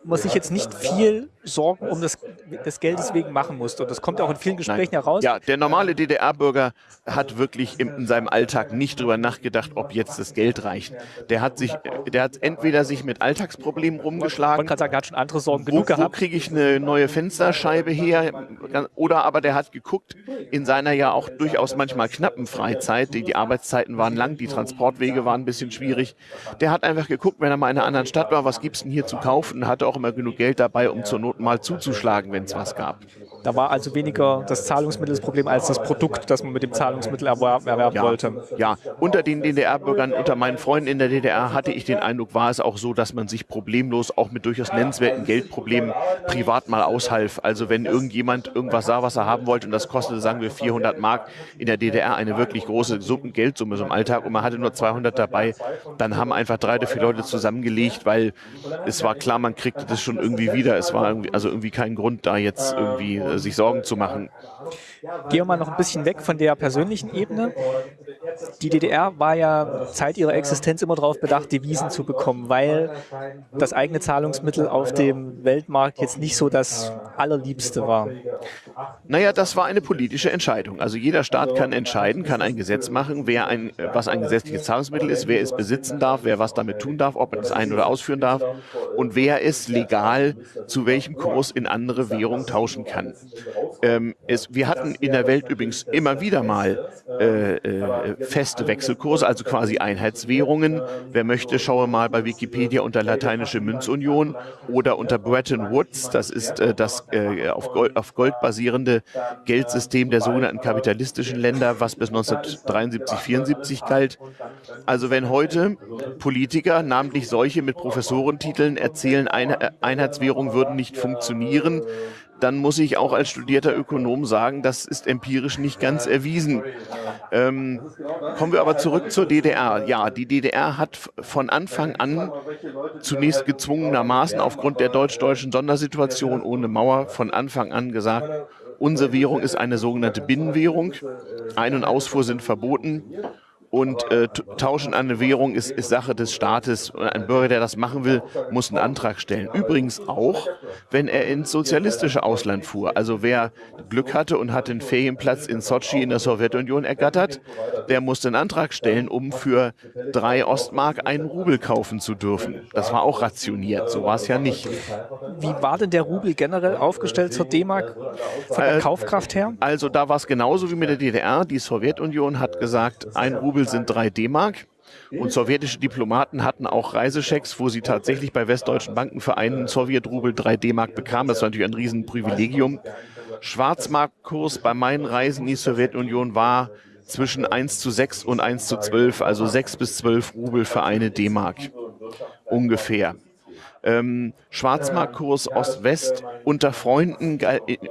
man sich jetzt nicht viel Sorgen um das, des Geldes wegen machen musste. Und das kommt auch in vielen Gesprächen Nein. heraus. Ja, der normale DDR-Bürger hat wirklich in, in, seinem Alltag nicht drüber nachgedacht, ob jetzt das Geld reicht. Der hat sich, der hat entweder sich mit Alltagsproblemen rumgeschlagen. Man kann sagen, er hat schon andere Sorgen genug wo, gehabt. Wo kriege ich eine neue Fensterscheibe her? Oder aber der hat geguckt, in seiner ja auch durchaus manchmal knappen Freizeit, die, die Arbeitszeiten waren lang, die Transportwege waren ein bisschen schwierig. Der hat einfach geguckt, wenn er mal in einer anderen Stadt war, was gibt es denn hier zu kaufen? Hatte auch immer genug Geld dabei, um zur Not mal zuzuschlagen, wenn es was gab. Da war also weniger das Zahlungsmittel das Problem als das Produkt, das man mit dem Zahlungsmittel erwerben, erwerben ja, wollte. Ja, unter den DDR-Bürgern, unter meinen Freunden in der DDR hatte ich den Eindruck, war es auch so, dass man sich problemlos auch mit durchaus nennenswerten Geldproblemen privat mal aushalf. Also wenn irgendjemand irgendwas sah, was er haben wollte und das kostete, sagen wir, 400 Mark in der DDR, eine wirklich große Summe, Geldsumme so im Alltag und man hatte nur 200 dabei, dann haben einfach drei oder vier Leute zusammengelegt, weil es war klar, man kriegte das schon irgendwie wieder. Es war irgendwie, also irgendwie kein Grund, da jetzt irgendwie äh, sich Sorgen zu machen. Gehen wir mal noch ein bisschen weg von der persönlichen Ebene. Die DDR war ja Zeit ihrer Existenz immer darauf bedacht, Devisen zu bekommen, weil das eigene Zahlungsmittel auf dem Weltmarkt jetzt nicht so das allerliebste war. Naja, das war eine politische Entscheidung. Also jeder Staat kann entscheiden, kann ein Gesetz machen, wer ein, was ein gesetzliches Zahlungsmittel ist, wer es besitzen darf, wer was damit tun darf, ob er es ein- oder ausführen darf und wer es legal zu welchem Kurs in andere Währung tauschen kann. Ähm, es, wir hatten in der Welt übrigens immer wieder mal äh, äh, feste Wechselkurse, also quasi Einheitswährungen. Wer möchte, schaue mal bei Wikipedia unter lateinische Münzunion oder unter Bretton Woods. Das ist äh, das äh, auf, Gold, auf Gold basierende Geldsystem der sogenannten kapitalistischen Länder, was bis 1973, 74 galt. Also wenn heute Politiker, namentlich solche mit Professorentiteln, erzählen, Einheitswährungen würden nicht funktionieren, dann muss ich auch als studierter Ökonom sagen, das ist empirisch nicht ganz erwiesen. Ähm, kommen wir aber zurück zur DDR. Ja, die DDR hat von Anfang an zunächst gezwungenermaßen aufgrund der deutsch-deutschen Sondersituation ohne Mauer von Anfang an gesagt, unsere Währung ist eine sogenannte Binnenwährung. Ein- und Ausfuhr sind verboten und äh, Tauschen an eine Währung ist, ist Sache des Staates. Ein Bürger, der das machen will, muss einen Antrag stellen. Übrigens auch, wenn er ins sozialistische Ausland fuhr. Also wer Glück hatte und hat den Ferienplatz in Sochi in der Sowjetunion ergattert, der musste einen Antrag stellen, um für drei Ostmark einen Rubel kaufen zu dürfen. Das war auch rationiert, so war es ja nicht. Wie war denn der Rubel generell aufgestellt zur D-Mark von der äh, Kaufkraft her? Also da war es genauso wie mit der DDR. Die Sowjetunion hat gesagt, ein Rubel Rubel sind drei D-Mark. Und sowjetische Diplomaten hatten auch Reisechecks, wo sie tatsächlich bei westdeutschen Banken für einen Sowjetrubel drei D-Mark bekamen. Das war natürlich ein Riesenprivilegium. Schwarzmarktkurs bei meinen Reisen in die Sowjetunion war zwischen 1 zu 6 und 1 zu 12, also 6 bis 12 Rubel für eine D-Mark. ungefähr. Ähm, Schwarzmarktkurs Ost-West unter Freunden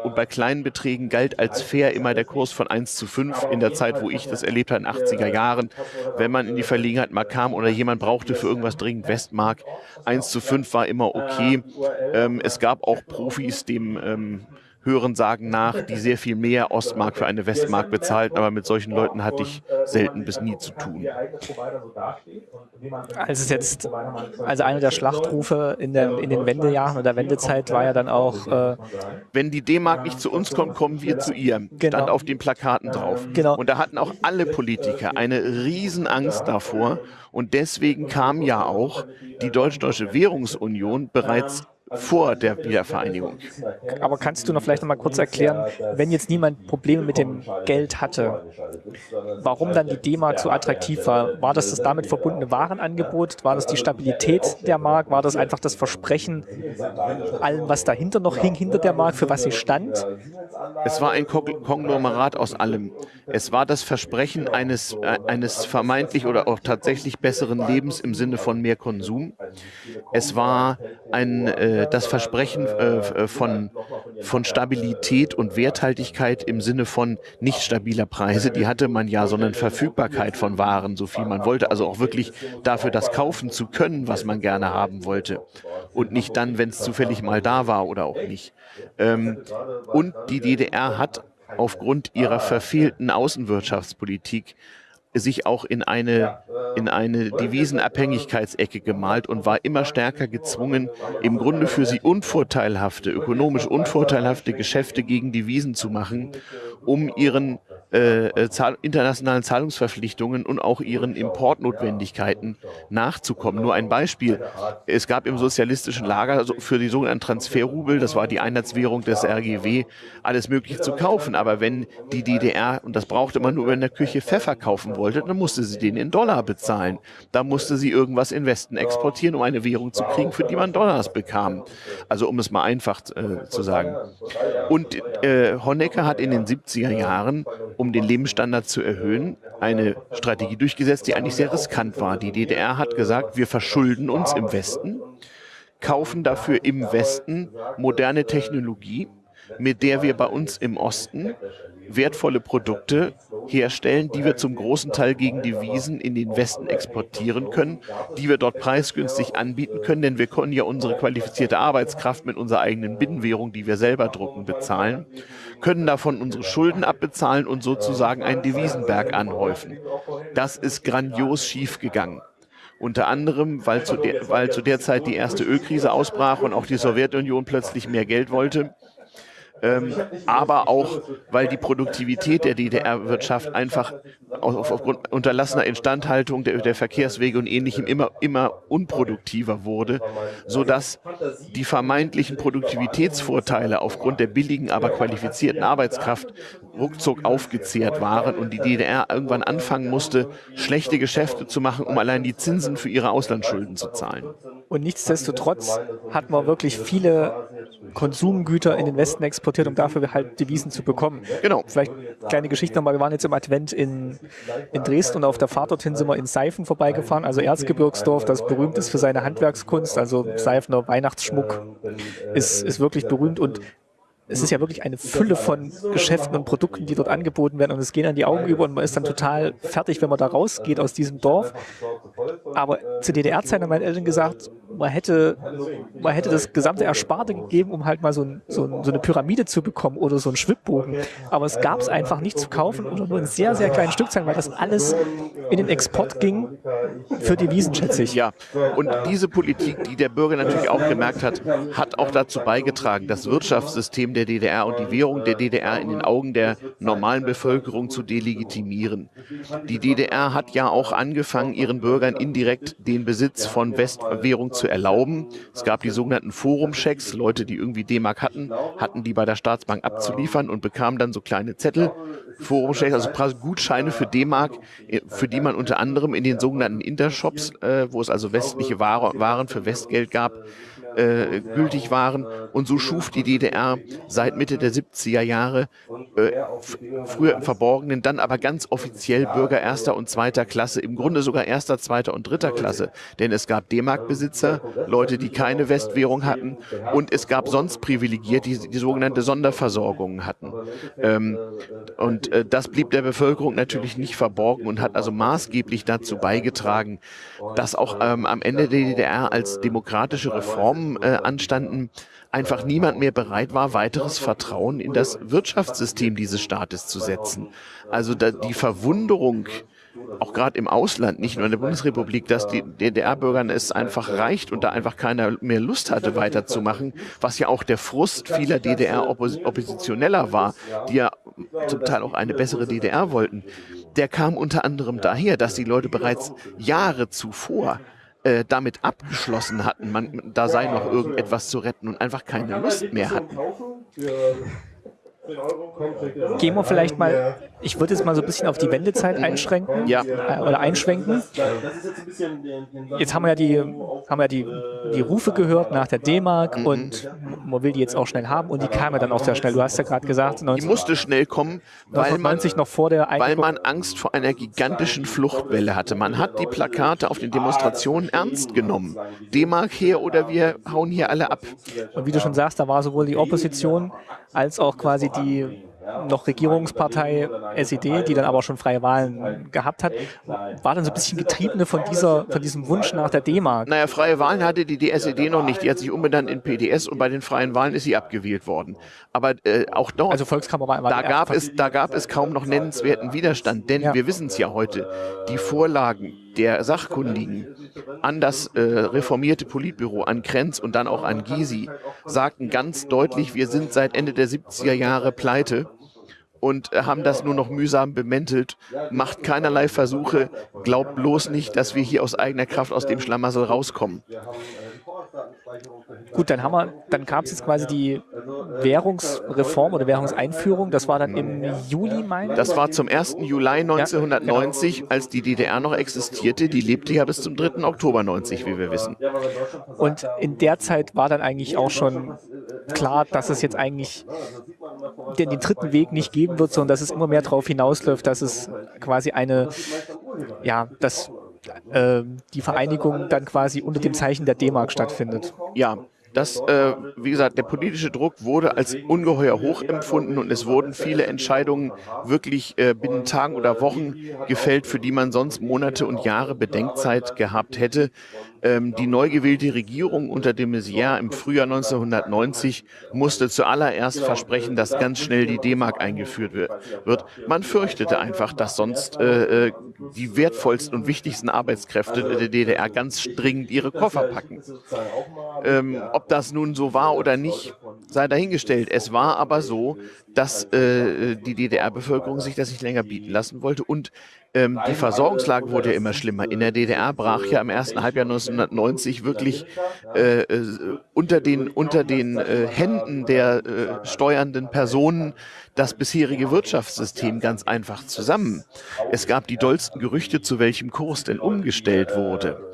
und bei kleinen Beträgen galt als fair immer der Kurs von 1 zu 5 in der Zeit, wo ich das erlebt habe, in den 80er Jahren. Wenn man in die Verlegenheit mal kam oder jemand brauchte für irgendwas dringend Westmark, 1 zu 5 war immer okay. Ähm, es gab auch Profis, dem ähm, Hören sagen nach, die sehr viel mehr Ostmark für eine Westmark bezahlten, aber mit solchen Leuten hatte ich selten bis nie zu tun. Also jetzt, also einer der Schlachtrufe in, der, in den Wendejahren oder Wendezeit war ja dann auch äh, Wenn die D-Mark nicht zu uns kommt, kommen wir zu ihr. Genau. Stand auf den Plakaten drauf. Genau. Und da hatten auch alle Politiker eine Riesenangst davor. Und deswegen kam ja auch die Deutsch-Deutsche Währungsunion bereits vor der Wiedervereinigung. Aber kannst du noch vielleicht noch mal kurz erklären, wenn jetzt niemand Probleme mit dem Geld hatte, warum dann die D-Mark so attraktiv war? War das das damit verbundene Warenangebot? War das die Stabilität der Mark? War das einfach das Versprechen allem, was dahinter noch hing, hinter der Mark, für was sie stand? Es war ein Konglomerat aus allem. Es war das Versprechen eines, äh, eines vermeintlich oder auch tatsächlich besseren Lebens im Sinne von mehr Konsum. Es war ein äh, äh, das Versprechen äh, äh, von, von Stabilität und Werthaltigkeit im Sinne von nicht stabiler Preise, die hatte man ja, sondern Verfügbarkeit von Waren, so viel man wollte. Also auch wirklich dafür das kaufen zu können, was man gerne haben wollte. Und nicht dann, wenn es zufällig mal da war oder auch nicht. Ähm, und die DDR hat aufgrund ihrer verfehlten Außenwirtschaftspolitik sich auch in eine, in eine Devisenabhängigkeitsecke gemalt und war immer stärker gezwungen, im Grunde für sie unvorteilhafte, ökonomisch unvorteilhafte Geschäfte gegen Devisen zu machen, um ihren äh, äh, Zahl internationalen Zahlungsverpflichtungen und auch ihren Importnotwendigkeiten nachzukommen. Nur ein Beispiel. Es gab im sozialistischen Lager für die sogenannten Transferrubel, das war die Einheitswährung des RGW, alles Mögliche zu kaufen. Aber wenn die DDR, und das brauchte man nur, wenn der Küche Pfeffer kaufen wollte, dann musste sie den in Dollar bezahlen. Da musste sie irgendwas in Westen exportieren, um eine Währung zu kriegen, für die man Dollars bekam. Also um es mal einfach äh, zu sagen. Und äh, Honecker hat in den 70er Jahren um den Lebensstandard zu erhöhen, eine Strategie durchgesetzt, die eigentlich sehr riskant war. Die DDR hat gesagt, wir verschulden uns im Westen, kaufen dafür im Westen moderne Technologie, mit der wir bei uns im Osten wertvolle Produkte herstellen, die wir zum großen Teil gegen Devisen in den Westen exportieren können, die wir dort preisgünstig anbieten können, denn wir können ja unsere qualifizierte Arbeitskraft mit unserer eigenen Binnenwährung, die wir selber drucken, bezahlen, können davon unsere Schulden abbezahlen und sozusagen einen Devisenberg anhäufen. Das ist grandios schief gegangen. Unter anderem, weil zu, der, weil zu der Zeit die erste Ölkrise ausbrach und auch die Sowjetunion plötzlich mehr Geld wollte ähm, aber auch, weil die Produktivität der DDR-Wirtschaft einfach aufgrund unterlassener Instandhaltung der, der, Verkehrswege und Ähnlichem immer, immer unproduktiver wurde, sodass die vermeintlichen Produktivitätsvorteile aufgrund der billigen, aber qualifizierten Arbeitskraft ruckzuck aufgezehrt waren und die DDR irgendwann anfangen musste, schlechte Geschäfte zu machen, um allein die Zinsen für ihre Auslandsschulden zu zahlen. Und nichtsdestotrotz hat man wirklich viele Konsumgüter in den Westen exportiert, um dafür halt Devisen zu bekommen. Genau. Vielleicht kleine Geschichte nochmal. Wir waren jetzt im Advent in, in Dresden und auf der Fahrt dorthin sind wir in Seifen vorbeigefahren, also Erzgebirgsdorf, das berühmt ist für seine Handwerkskunst, also Seifener Weihnachtsschmuck ist, ist wirklich berühmt und es ist ja wirklich eine Fülle von Geschäften und Produkten, die dort angeboten werden und es gehen an die Augen über und man ist dann total fertig, wenn man da rausgeht aus diesem Dorf. Aber zu DDR-Zeiten haben meine Eltern gesagt, man hätte, man hätte das gesamte Ersparte gegeben, um halt mal so, ein, so, ein, so eine Pyramide zu bekommen oder so einen Schwibbogen. Aber es gab es einfach nicht zu kaufen oder nur in sehr, sehr kleinen Stückzahlen, weil das alles in den Export ging für Devisen, schätze ich. Ja, und diese Politik, die der Bürger natürlich auch gemerkt hat, hat auch dazu beigetragen, das Wirtschaftssystem der DDR und die Währung der DDR in den Augen der normalen Bevölkerung zu delegitimieren. Die DDR hat ja auch angefangen, ihren Bürgern indirekt den Besitz von Westwährung zu erlauben. Es gab die sogenannten Forumchecks, Leute, die irgendwie D-Mark hatten, hatten die bei der Staatsbank abzuliefern und bekamen dann so kleine Zettel, Forumchecks, also Gutscheine für D-Mark, für die man unter anderem in den sogenannten Intershops, äh, wo es also westliche Waren für Westgeld gab, äh, gültig waren. Und so schuf die DDR seit Mitte der 70er Jahre äh, früher im Verborgenen, dann aber ganz offiziell Bürger erster und zweiter Klasse, im Grunde sogar erster, zweiter und dritter Klasse. Denn es gab D-Mark-Besitzer, Leute, die keine Westwährung hatten und es gab sonst Privilegierte, die, die sogenannte Sonderversorgung hatten. Ähm, und äh, das blieb der Bevölkerung natürlich nicht verborgen und hat also maßgeblich dazu beigetragen, dass auch ähm, am Ende der DDR als demokratische Reformen äh, anstanden, einfach niemand mehr bereit war, weiteres Vertrauen in das Wirtschaftssystem dieses Staates zu setzen. Also da, die Verwunderung, auch gerade im Ausland, nicht nur in der Bundesrepublik, dass die DDR-Bürgern es einfach reicht und da einfach keiner mehr Lust hatte, weiterzumachen, was ja auch der Frust vieler DDR-Oppositioneller war, die ja zum Teil auch eine bessere DDR wollten, der kam unter anderem daher, dass die Leute bereits Jahre zuvor äh, damit abgeschlossen hatten, man, da sei noch irgendetwas zu retten und einfach keine Lust mehr hatten. Gehen wir vielleicht mal, ich würde jetzt mal so ein bisschen auf die Wendezeit einschränken ja. Äh, oder einschränken. Jetzt haben wir ja die, haben wir die, die Rufe gehört nach der D-Mark mhm. und man will die jetzt auch schnell haben und die kam ja dann auch sehr schnell. Du hast ja gerade gesagt, 19, die musste schnell kommen, weil man, noch vor der weil man Angst vor einer gigantischen Fluchtwelle hatte. Man hat die Plakate auf den Demonstrationen ernst genommen. D-Mark her oder wir hauen hier alle ab. Und wie du schon sagst, da war sowohl die Opposition als auch quasi die noch Regierungspartei SED, die dann aber schon freie Wahlen gehabt hat, war dann so ein bisschen getriebene von, dieser, von diesem Wunsch nach der D-Mark. Naja, freie Wahlen hatte die, die SED noch nicht. Die hat sich umbenannt in PDS und bei den freien Wahlen ist sie abgewählt worden. Aber äh, auch dort, also Volkskammer war, da, gab es, da gab es kaum noch nennenswerten Widerstand, denn ja. wir wissen es ja heute, die Vorlagen der Sachkundigen an das äh, reformierte Politbüro, an Krenz und dann auch an Gysi, sagten ganz deutlich, wir sind seit Ende der 70er Jahre pleite und äh, haben das nur noch mühsam bemäntelt. Macht keinerlei Versuche, glaubt bloß nicht, dass wir hier aus eigener Kraft aus dem Schlamassel rauskommen. Gut, dann haben wir, dann gab es jetzt quasi die Währungsreform oder Währungseinführung. Das war dann im Juli, meine Das war zum 1. Juli 1990, ja, genau. als die DDR noch existierte. Die lebte ja bis zum 3. Oktober 90, wie wir wissen. Und in der Zeit war dann eigentlich auch schon klar, dass es jetzt eigentlich den, den dritten Weg nicht geben wird, sondern dass es immer mehr darauf hinausläuft, dass es quasi eine, ja, dass äh, die Vereinigung dann quasi unter dem Zeichen der D-Mark stattfindet. Ja, das, äh, wie gesagt, der politische Druck wurde als ungeheuer hoch empfunden und es wurden viele Entscheidungen wirklich äh, binnen Tagen oder Wochen gefällt, für die man sonst Monate und Jahre Bedenkzeit gehabt hätte. Ähm, die neu gewählte Regierung unter de Maizière im Frühjahr 1990 musste zuallererst versprechen, dass ganz schnell die D-Mark eingeführt wird. Man fürchtete einfach, dass sonst äh, äh, die wertvollsten und wichtigsten Arbeitskräfte der DDR ganz dringend ihre Koffer packen. Ähm, ob das nun so war oder nicht, sei dahingestellt. Es war aber so, dass äh, die DDR-Bevölkerung sich das nicht länger bieten lassen wollte und ähm, die Versorgungslage wurde ja immer schlimmer. In der DDR brach ja im ersten Halbjahr 1990 wirklich äh, äh, unter den, unter den äh, Händen der äh, steuernden Personen das bisherige Wirtschaftssystem ganz einfach zusammen. Es gab die dollsten Gerüchte, zu welchem Kurs denn umgestellt wurde.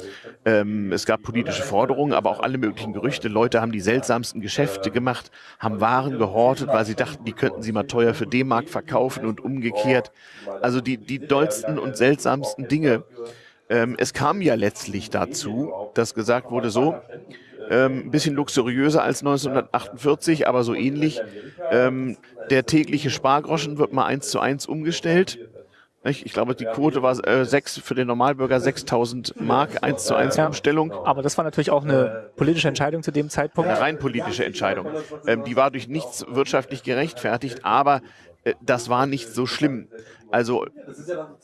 Ähm, es gab politische Forderungen, aber auch alle möglichen Gerüchte. Leute haben die seltsamsten Geschäfte gemacht, haben Waren gehortet, weil sie dachten, die könnten sie mal teuer für D-Mark verkaufen und umgekehrt. Also die, die dollsten und seltsamsten Dinge. Ähm, es kam ja letztlich dazu, dass gesagt wurde, so, ähm, ein bisschen luxuriöser als 1948, aber so ähnlich. Ähm, der tägliche Spargroschen wird mal eins zu eins umgestellt. Ich glaube, die Quote war äh, sechs, für den Normalbürger 6000 Mark, 1 zu 1 ja, Umstellung. Aber das war natürlich auch eine politische Entscheidung zu dem Zeitpunkt. Eine rein politische Entscheidung. Ähm, die war durch nichts wirtschaftlich gerechtfertigt, aber äh, das war nicht so schlimm. Also,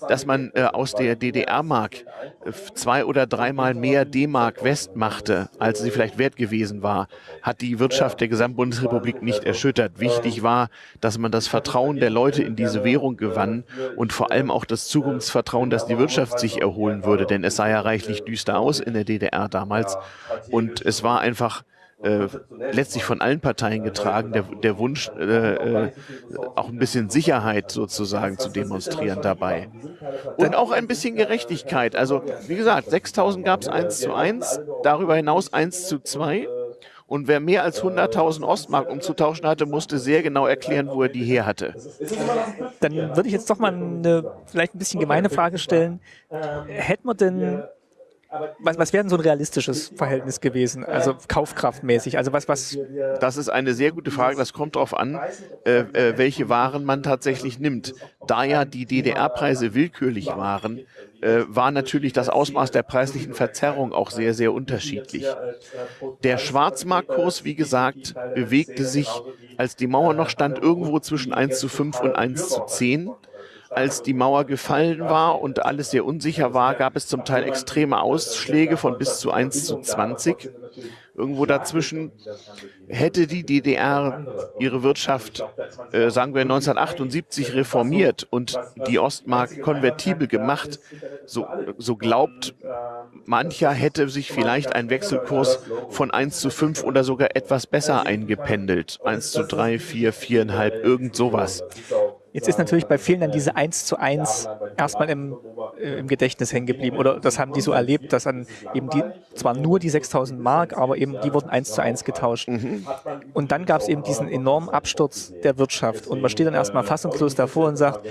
dass man äh, aus der DDR-Mark äh, zwei oder dreimal mehr D-Mark West machte, als sie vielleicht wert gewesen war, hat die Wirtschaft der Gesamtbundesrepublik nicht erschüttert. Wichtig war, dass man das Vertrauen der Leute in diese Währung gewann und vor allem auch das Zukunftsvertrauen, dass die Wirtschaft sich erholen würde, denn es sah ja reichlich düster aus in der DDR damals und es war einfach äh, letztlich von allen Parteien getragen, der, der Wunsch, äh, äh, auch ein bisschen Sicherheit sozusagen zu demonstrieren dabei. Und auch ein bisschen Gerechtigkeit. Also, wie gesagt, 6000 gab es 1 zu 1, darüber hinaus 1 zu 2. Und wer mehr als 100.000 Ostmark umzutauschen hatte, musste sehr genau erklären, wo er die her hatte. Dann würde ich jetzt doch mal eine vielleicht ein bisschen gemeine Frage stellen. Hätten wir denn was, was wäre denn so ein realistisches Verhältnis gewesen, also kaufkraftmäßig? Also was, was? Das ist eine sehr gute Frage. Das kommt darauf an, äh, äh, welche Waren man tatsächlich nimmt. Da ja die DDR-Preise willkürlich waren, äh, war natürlich das Ausmaß der preislichen Verzerrung auch sehr, sehr unterschiedlich. Der Schwarzmarktkurs, wie gesagt, bewegte sich, als die Mauer noch stand, irgendwo zwischen 1 zu 5 und 1 zu 10 als die Mauer gefallen war und alles sehr unsicher war, gab es zum Teil extreme Ausschläge von bis zu 1 zu 20. Irgendwo dazwischen hätte die DDR ihre Wirtschaft, äh, sagen wir 1978, reformiert und die Ostmark konvertibel gemacht, so, so glaubt mancher hätte sich vielleicht ein Wechselkurs von 1 zu 5 oder sogar etwas besser eingependelt. 1 zu 3, 4, 4,5, irgend sowas. Jetzt ist natürlich bei vielen dann diese 1 zu 1 erstmal im, äh, im Gedächtnis hängen geblieben. Oder das haben die so erlebt, dass dann eben die, zwar nur die 6000 Mark, aber eben die wurden 1 zu 1 getauscht. Mhm. Und dann gab es eben diesen enormen Absturz der Wirtschaft. Und man steht dann erstmal fassungslos davor und sagt,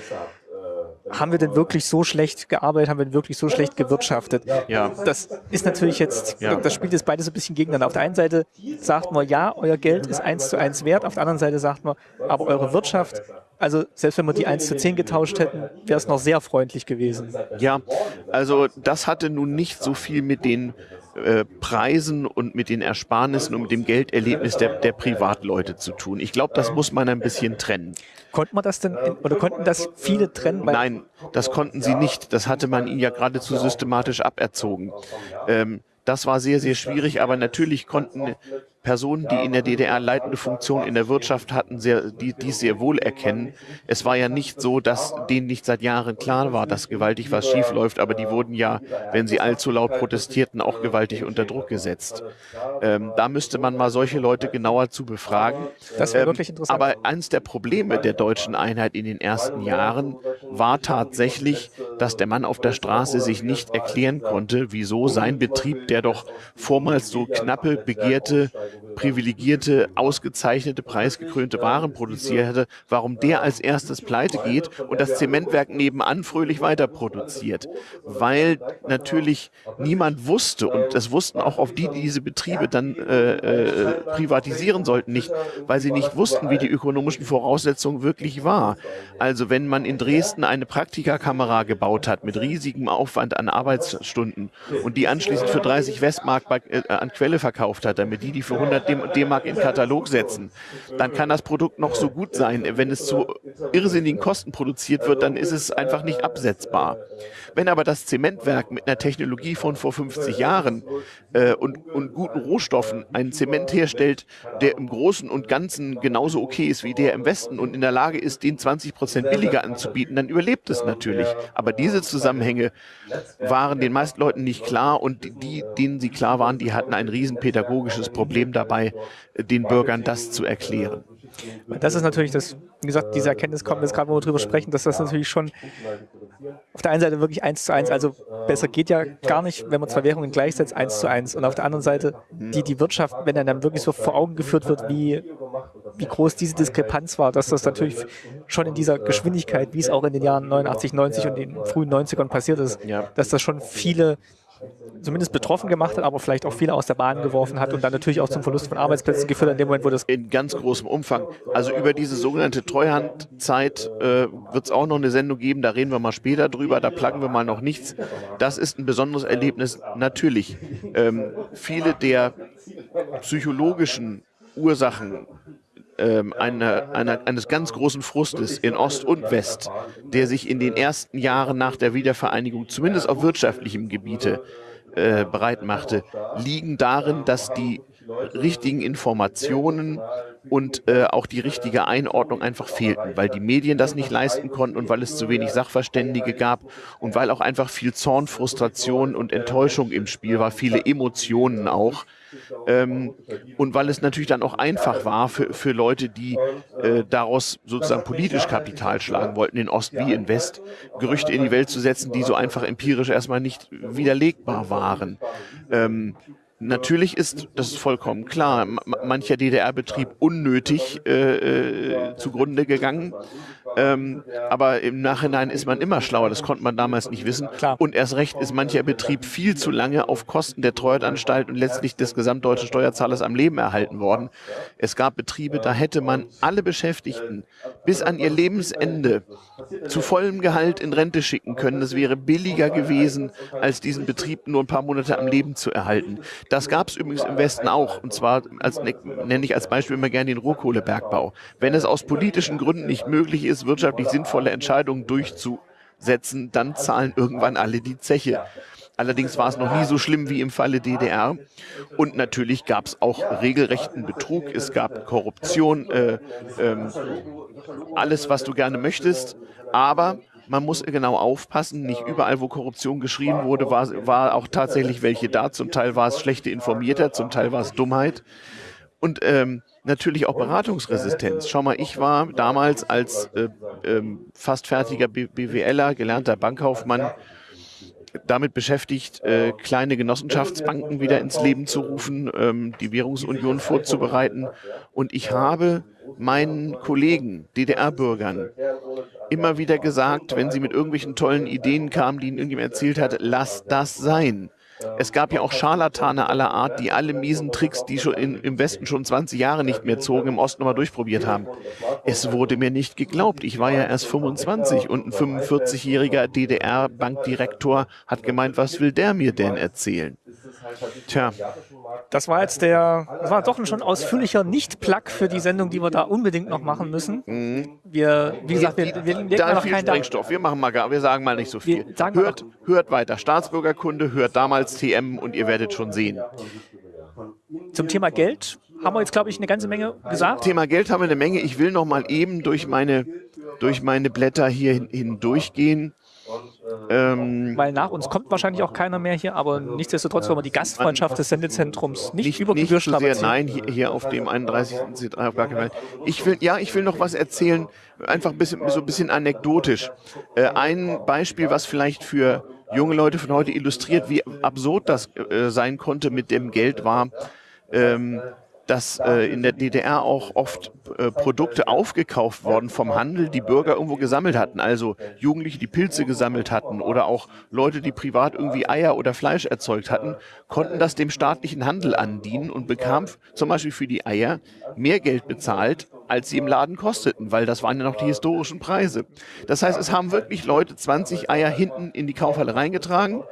haben wir denn wirklich so schlecht gearbeitet, haben wir denn wirklich so schlecht gewirtschaftet? Ja. Das ist natürlich jetzt, ja. das spielt jetzt beides ein bisschen gegeneinander. Auf der einen Seite sagt man, ja, euer Geld ist eins zu eins wert, auf der anderen Seite sagt man, aber eure Wirtschaft also selbst wenn wir die 1 zu 10 getauscht hätten, wäre es noch sehr freundlich gewesen. Ja, also das hatte nun nicht so viel mit den äh, Preisen und mit den Ersparnissen und mit dem Gelderlebnis der, der Privatleute zu tun. Ich glaube, das muss man ein bisschen trennen. Konnte man das denn, oder konnten das viele trennen? Nein, das konnten sie nicht. Das hatte man ihnen ja geradezu systematisch aberzogen. Ähm, das war sehr, sehr schwierig, aber natürlich konnten Personen, die in der DDR leitende Funktion in der Wirtschaft hatten, sehr, die dies sehr wohl erkennen. Es war ja nicht so, dass denen nicht seit Jahren klar war, dass gewaltig was schief läuft, aber die wurden ja, wenn sie allzu laut protestierten, auch gewaltig unter Druck gesetzt. Ähm, da müsste man mal solche Leute genauer zu befragen. Das wäre ähm, wirklich interessant. Aber eines der Probleme der deutschen Einheit in den ersten Jahren war tatsächlich, dass der Mann auf der Straße sich nicht erklären konnte, wieso sein Betrieb, der doch vormals so knappe, begehrte Chicago. Privilegierte, ausgezeichnete, preisgekrönte Waren produziert hätte, warum der als erstes pleite geht und das Zementwerk nebenan fröhlich weiter produziert. Weil natürlich niemand wusste, und das wussten auch auf die, die diese Betriebe dann äh, äh, privatisieren sollten, nicht, weil sie nicht wussten, wie die ökonomischen Voraussetzungen wirklich war. Also wenn man in Dresden eine Praktikakamera gebaut hat mit riesigem Aufwand an Arbeitsstunden und die anschließend für 30 Westmark bei, äh, an Quelle verkauft hat, damit die die für 100 D-Mark in Katalog setzen, dann kann das Produkt noch so gut sein. Wenn es zu irrsinnigen Kosten produziert wird, dann ist es einfach nicht absetzbar. Wenn aber das Zementwerk mit einer Technologie von vor 50 Jahren äh, und, und guten Rohstoffen einen Zement herstellt, der im Großen und Ganzen genauso okay ist wie der im Westen und in der Lage ist, den 20 Prozent billiger anzubieten, dann überlebt es natürlich. Aber diese Zusammenhänge waren den meisten Leuten nicht klar und die, denen sie klar waren, die hatten ein riesen pädagogisches Problem dabei, den Bürgern das zu erklären. Das ist natürlich das, wie gesagt, diese Erkenntnis kommt jetzt gerade, wo wir drüber sprechen, dass das natürlich schon auf der einen Seite wirklich eins zu eins, also besser geht ja gar nicht, wenn man zwei Währungen gleichsetzt, eins zu eins. Und auf der anderen Seite, die, die Wirtschaft, wenn dann wirklich so vor Augen geführt wird, wie, wie groß diese Diskrepanz war, dass das natürlich schon in dieser Geschwindigkeit, wie es auch in den Jahren 89, 90 und den frühen 90ern passiert ist, dass das schon viele zumindest betroffen gemacht hat, aber vielleicht auch viele aus der Bahn geworfen hat und dann natürlich auch zum Verlust von Arbeitsplätzen geführt hat, in dem Moment, wo das... In ganz großem Umfang. Also über diese sogenannte Treuhandzeit äh, wird es auch noch eine Sendung geben, da reden wir mal später drüber, da pluggen wir mal noch nichts. Das ist ein besonderes Erlebnis, natürlich. Ähm, viele der psychologischen Ursachen ähm, eine, eine, eines ganz großen Frustes in Ost und West, der sich in den ersten Jahren nach der Wiedervereinigung zumindest auf wirtschaftlichem Gebiete äh, bereit machte, liegen darin, dass die richtigen Informationen und äh, auch die richtige Einordnung einfach fehlten, weil die Medien das nicht leisten konnten und weil es zu wenig Sachverständige gab und weil auch einfach viel Zorn, Frustration und Enttäuschung im Spiel war, viele Emotionen auch. Ähm, und weil es natürlich dann auch einfach war für, für Leute, die äh, daraus sozusagen politisch Kapital schlagen wollten, in Ost wie in West, Gerüchte in die Welt zu setzen, die so einfach empirisch erstmal nicht widerlegbar waren. Ähm, Natürlich ist, das ist vollkommen klar, mancher DDR-Betrieb unnötig äh, äh, zugrunde gegangen. Ähm, aber im Nachhinein ist man immer schlauer, das konnte man damals nicht wissen. Klar. Und erst recht ist mancher Betrieb viel zu lange auf Kosten der Treuhandanstalt und letztlich des gesamtdeutschen Steuerzahlers am Leben erhalten worden. Es gab Betriebe, da hätte man alle Beschäftigten bis an ihr Lebensende zu vollem Gehalt in Rente schicken können. Das wäre billiger gewesen, als diesen Betrieb nur ein paar Monate am Leben zu erhalten. Das gab es übrigens im Westen auch. Und zwar als, ne, nenne ich als Beispiel immer gerne den Rohkohlebergbau. Wenn es aus politischen Gründen nicht möglich ist, wirtschaftlich sinnvolle Entscheidungen durchzusetzen, dann zahlen irgendwann alle die Zeche. Allerdings war es noch nie so schlimm wie im Falle DDR. Und natürlich gab es auch regelrechten Betrug. Es gab Korruption, äh, äh, alles, was du gerne möchtest. Aber man muss genau aufpassen. Nicht überall, wo Korruption geschrien wurde, war, war auch tatsächlich welche da. Zum Teil war es schlechte Informierter, zum Teil war es Dummheit. Und ähm, natürlich auch Beratungsresistenz. Schau mal, ich war damals als äh, ähm, fast fertiger BWLer, gelernter Bankkaufmann, damit beschäftigt, äh, kleine Genossenschaftsbanken wieder ins Leben zu rufen, ähm, die Währungsunion vorzubereiten. Und ich habe meinen Kollegen, DDR-Bürgern, immer wieder gesagt, wenn sie mit irgendwelchen tollen Ideen kamen, die ihnen irgendjemand erzählt hat, lass das sein. Es gab ja auch Scharlatane aller Art, die alle miesen Tricks, die schon in, im Westen schon 20 Jahre nicht mehr zogen, im Osten nochmal durchprobiert haben. Es wurde mir nicht geglaubt. Ich war ja erst 25 und ein 45-jähriger DDR-Bankdirektor hat gemeint, was will der mir denn erzählen? Tja. Das war jetzt der, das war doch ein schon ausführlicher Nicht-Plug für die Sendung, die wir da unbedingt noch machen müssen. Mhm. Wir, wie gesagt, wir, wir, wir da noch viel Sprengstoff. Wir machen mal, wir sagen mal nicht so viel. hört, hört weiter Staatsbürgerkunde, hört damals TM und ihr werdet schon sehen. Zum Thema Geld haben wir jetzt, glaube ich, eine ganze Menge gesagt. Thema Geld haben wir eine Menge. Ich will noch mal eben durch meine, durch meine Blätter hier hindurchgehen. Ähm, Weil nach uns kommt wahrscheinlich auch keiner mehr hier, aber nichtsdestotrotz wollen wir die Gastfreundschaft des Sendezentrums nicht, nicht über nicht Gebühr sehr, Nein, hier, hier, auf dem 31. auf gar keinen Fall. Ich will, ja, ich will noch was erzählen, einfach ein bisschen, so ein bisschen anekdotisch. Äh, ein Beispiel, was vielleicht für junge Leute von heute illustriert, wie absurd das äh, sein konnte mit dem Geld war. Ähm, dass äh, in der DDR auch oft äh, Produkte aufgekauft worden vom Handel, die Bürger irgendwo gesammelt hatten. Also Jugendliche, die Pilze gesammelt hatten oder auch Leute, die privat irgendwie Eier oder Fleisch erzeugt hatten, konnten das dem staatlichen Handel andienen und bekamen zum Beispiel für die Eier mehr Geld bezahlt, als sie im Laden kosteten, weil das waren ja noch die historischen Preise. Das heißt, es haben wirklich Leute 20 Eier hinten in die Kaufhalle reingetragen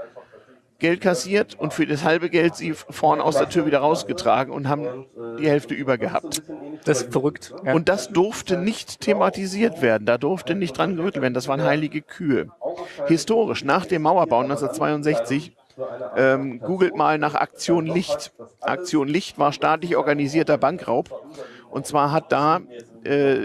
Geld kassiert und für das halbe Geld sie vorne aus der Tür wieder rausgetragen und haben die Hälfte über gehabt. Das ist verrückt. Ja. Und das durfte nicht thematisiert werden. Da durfte nicht dran gerüttelt werden. Das waren heilige Kühe. Historisch, nach dem Mauerbau 1962, ähm, googelt mal nach Aktion Licht. Aktion Licht war staatlich organisierter Bankraub. Und zwar hat da äh,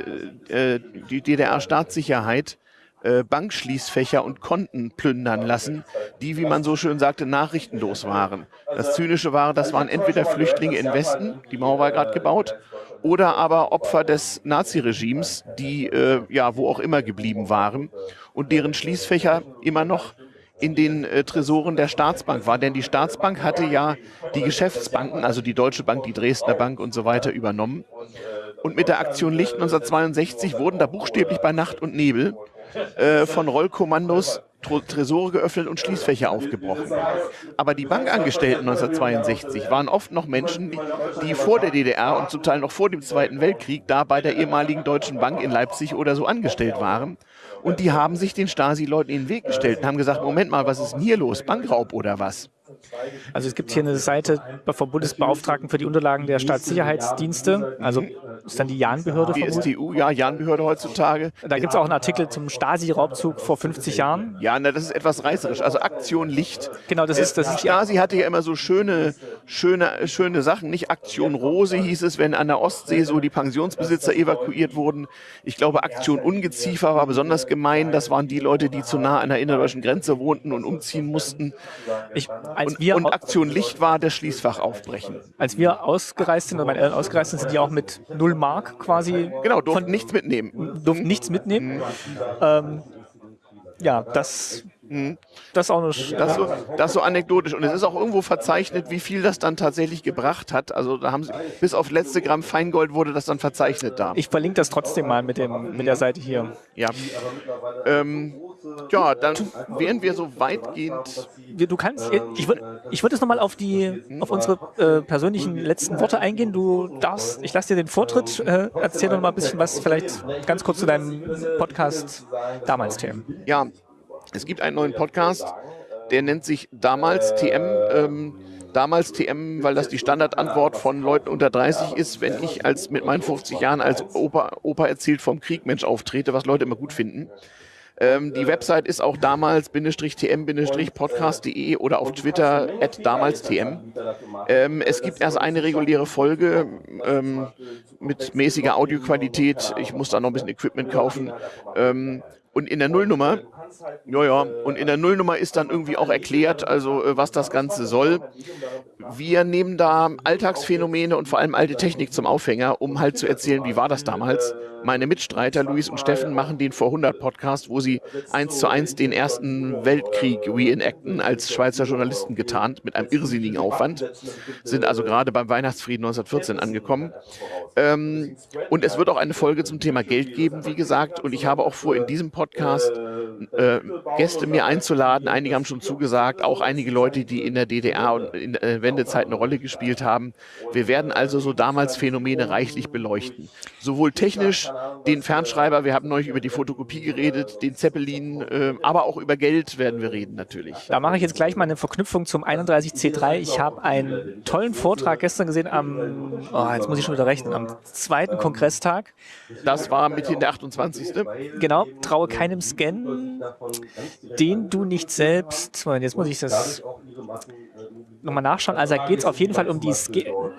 äh, die DDR-Staatssicherheit äh, Bankschließfächer und Konten plündern lassen, die, wie man so schön sagte, nachrichtenlos waren. Das Zynische war, das waren entweder Flüchtlinge in Westen, die Mauer war gerade gebaut, oder aber Opfer des Naziregimes, die äh, ja wo auch immer geblieben waren und deren Schließfächer immer noch in den äh, Tresoren der Staatsbank war. Denn die Staatsbank hatte ja die Geschäftsbanken, also die Deutsche Bank, die Dresdner Bank und so weiter übernommen. Und mit der Aktion Licht 1962 wurden da buchstäblich bei Nacht und Nebel äh, von Rollkommandos Tresore geöffnet und Schließfächer aufgebrochen. Aber die Bankangestellten 1962 waren oft noch Menschen, die, die, vor der DDR und zum Teil noch vor dem Zweiten Weltkrieg da bei der ehemaligen Deutschen Bank in Leipzig oder so angestellt waren. Und die haben sich den Stasi-Leuten in den Weg gestellt und haben gesagt, Moment mal, was ist denn hier los? Bankraub oder was? Also es gibt hier eine Seite vom Bundesbeauftragten für die Unterlagen der Staatssicherheitsdienste, also ist dann die Jahnbehörde. Die STU, ja, Jahnbehörde heutzutage. Da gibt es auch einen Artikel zum Stasi-Raubzug vor 50 Jahren. Ja, na, das ist etwas reißerisch. Also Aktion Licht. Genau, das ist das. Die Stasi hatte ja immer so schöne, schöne, schöne Sachen. Nicht Aktion Rose hieß es, wenn an der Ostsee so die Pensionsbesitzer evakuiert wurden. Ich glaube, Aktion Ungeziefer war besonders gemein. Das waren die Leute, die zu nah an der innerdeutschen Grenze wohnten und umziehen mussten. Ich, und, und, Aktion Licht war der Schließfach aufbrechen. Als wir ausgereist sind, oder meine Eltern ausgereist sind, sind die auch mit null Mark quasi. Genau, durften nichts mitnehmen. Durften nichts mitnehmen. Mhm. Ähm, ja, das Mhm. Das ist auch eine das, so, das so anekdotisch. Und es ist auch irgendwo verzeichnet, wie viel das dann tatsächlich gebracht hat. Also da haben sie, bis auf letzte Gramm Feingold wurde das dann verzeichnet da. Ich verlinke das trotzdem mal mit, dem, mit der Seite hier. Ja. Ähm, ja, dann wären wir so weitgehend. Du kannst, ich würde ich würd jetzt nochmal auf die, auf unsere äh, persönlichen letzten Worte eingehen. Du darfst, ich lasse dir den Vortritt, äh, erzähl doch mal ein bisschen was, vielleicht ganz kurz zu deinem Podcast damals, TM. Ja, es gibt einen neuen Podcast, der nennt sich damals TM. Ähm, damals TM, weil das die Standardantwort von Leuten unter 30 ist, wenn ich als mit meinen 50 Jahren als Opa, Opa erzählt vom Krieg Mensch auftrete, was Leute immer gut finden. Ähm, die Website ist auch damals-tm-podcast.de oder auf Twitter at damals-tm. Ähm, es gibt erst eine reguläre Folge ähm, mit mäßiger Audioqualität. Ich muss da noch ein bisschen Equipment kaufen. Ähm, und in der Nullnummer, ja, ja, und in der Nullnummer ist dann irgendwie auch erklärt, also äh, was das Ganze soll. Wir nehmen da Alltagsphänomene und vor allem alte Technik zum Aufhänger, um halt zu erzählen, wie war das damals. Meine Mitstreiter Luis und Steffen machen den vor 100 Podcast, wo sie eins zu eins den ersten Weltkrieg reenacten, als Schweizer Journalisten getarnt, mit einem irrsinnigen Aufwand. Sind also gerade beim Weihnachtsfrieden 1914 angekommen. Ähm, und es wird auch eine Folge zum Thema Geld geben, wie gesagt. Und ich habe auch vor, in diesem Podcast äh, Gäste mir einzuladen. Einige haben schon zugesagt, auch einige Leute, die in der DDR und in der äh, Wendezeit eine Rolle gespielt haben. Wir werden also so damals Phänomene reichlich beleuchten. Sowohl technisch, den Fernschreiber, wir haben neulich über die Fotokopie geredet, den Zeppelin, äh, aber auch über Geld werden wir reden natürlich. Da mache ich jetzt gleich mal eine Verknüpfung zum 31C3. Ich habe einen tollen Vortrag gestern gesehen am, oh, jetzt muss ich schon wieder rechnen, am zweiten Kongresstag. Das war mithin der 28. Genau, traue keinem Scan, den du nicht selbst, jetzt muss ich das nochmal nachschauen. Also da geht es auf jeden Fall um die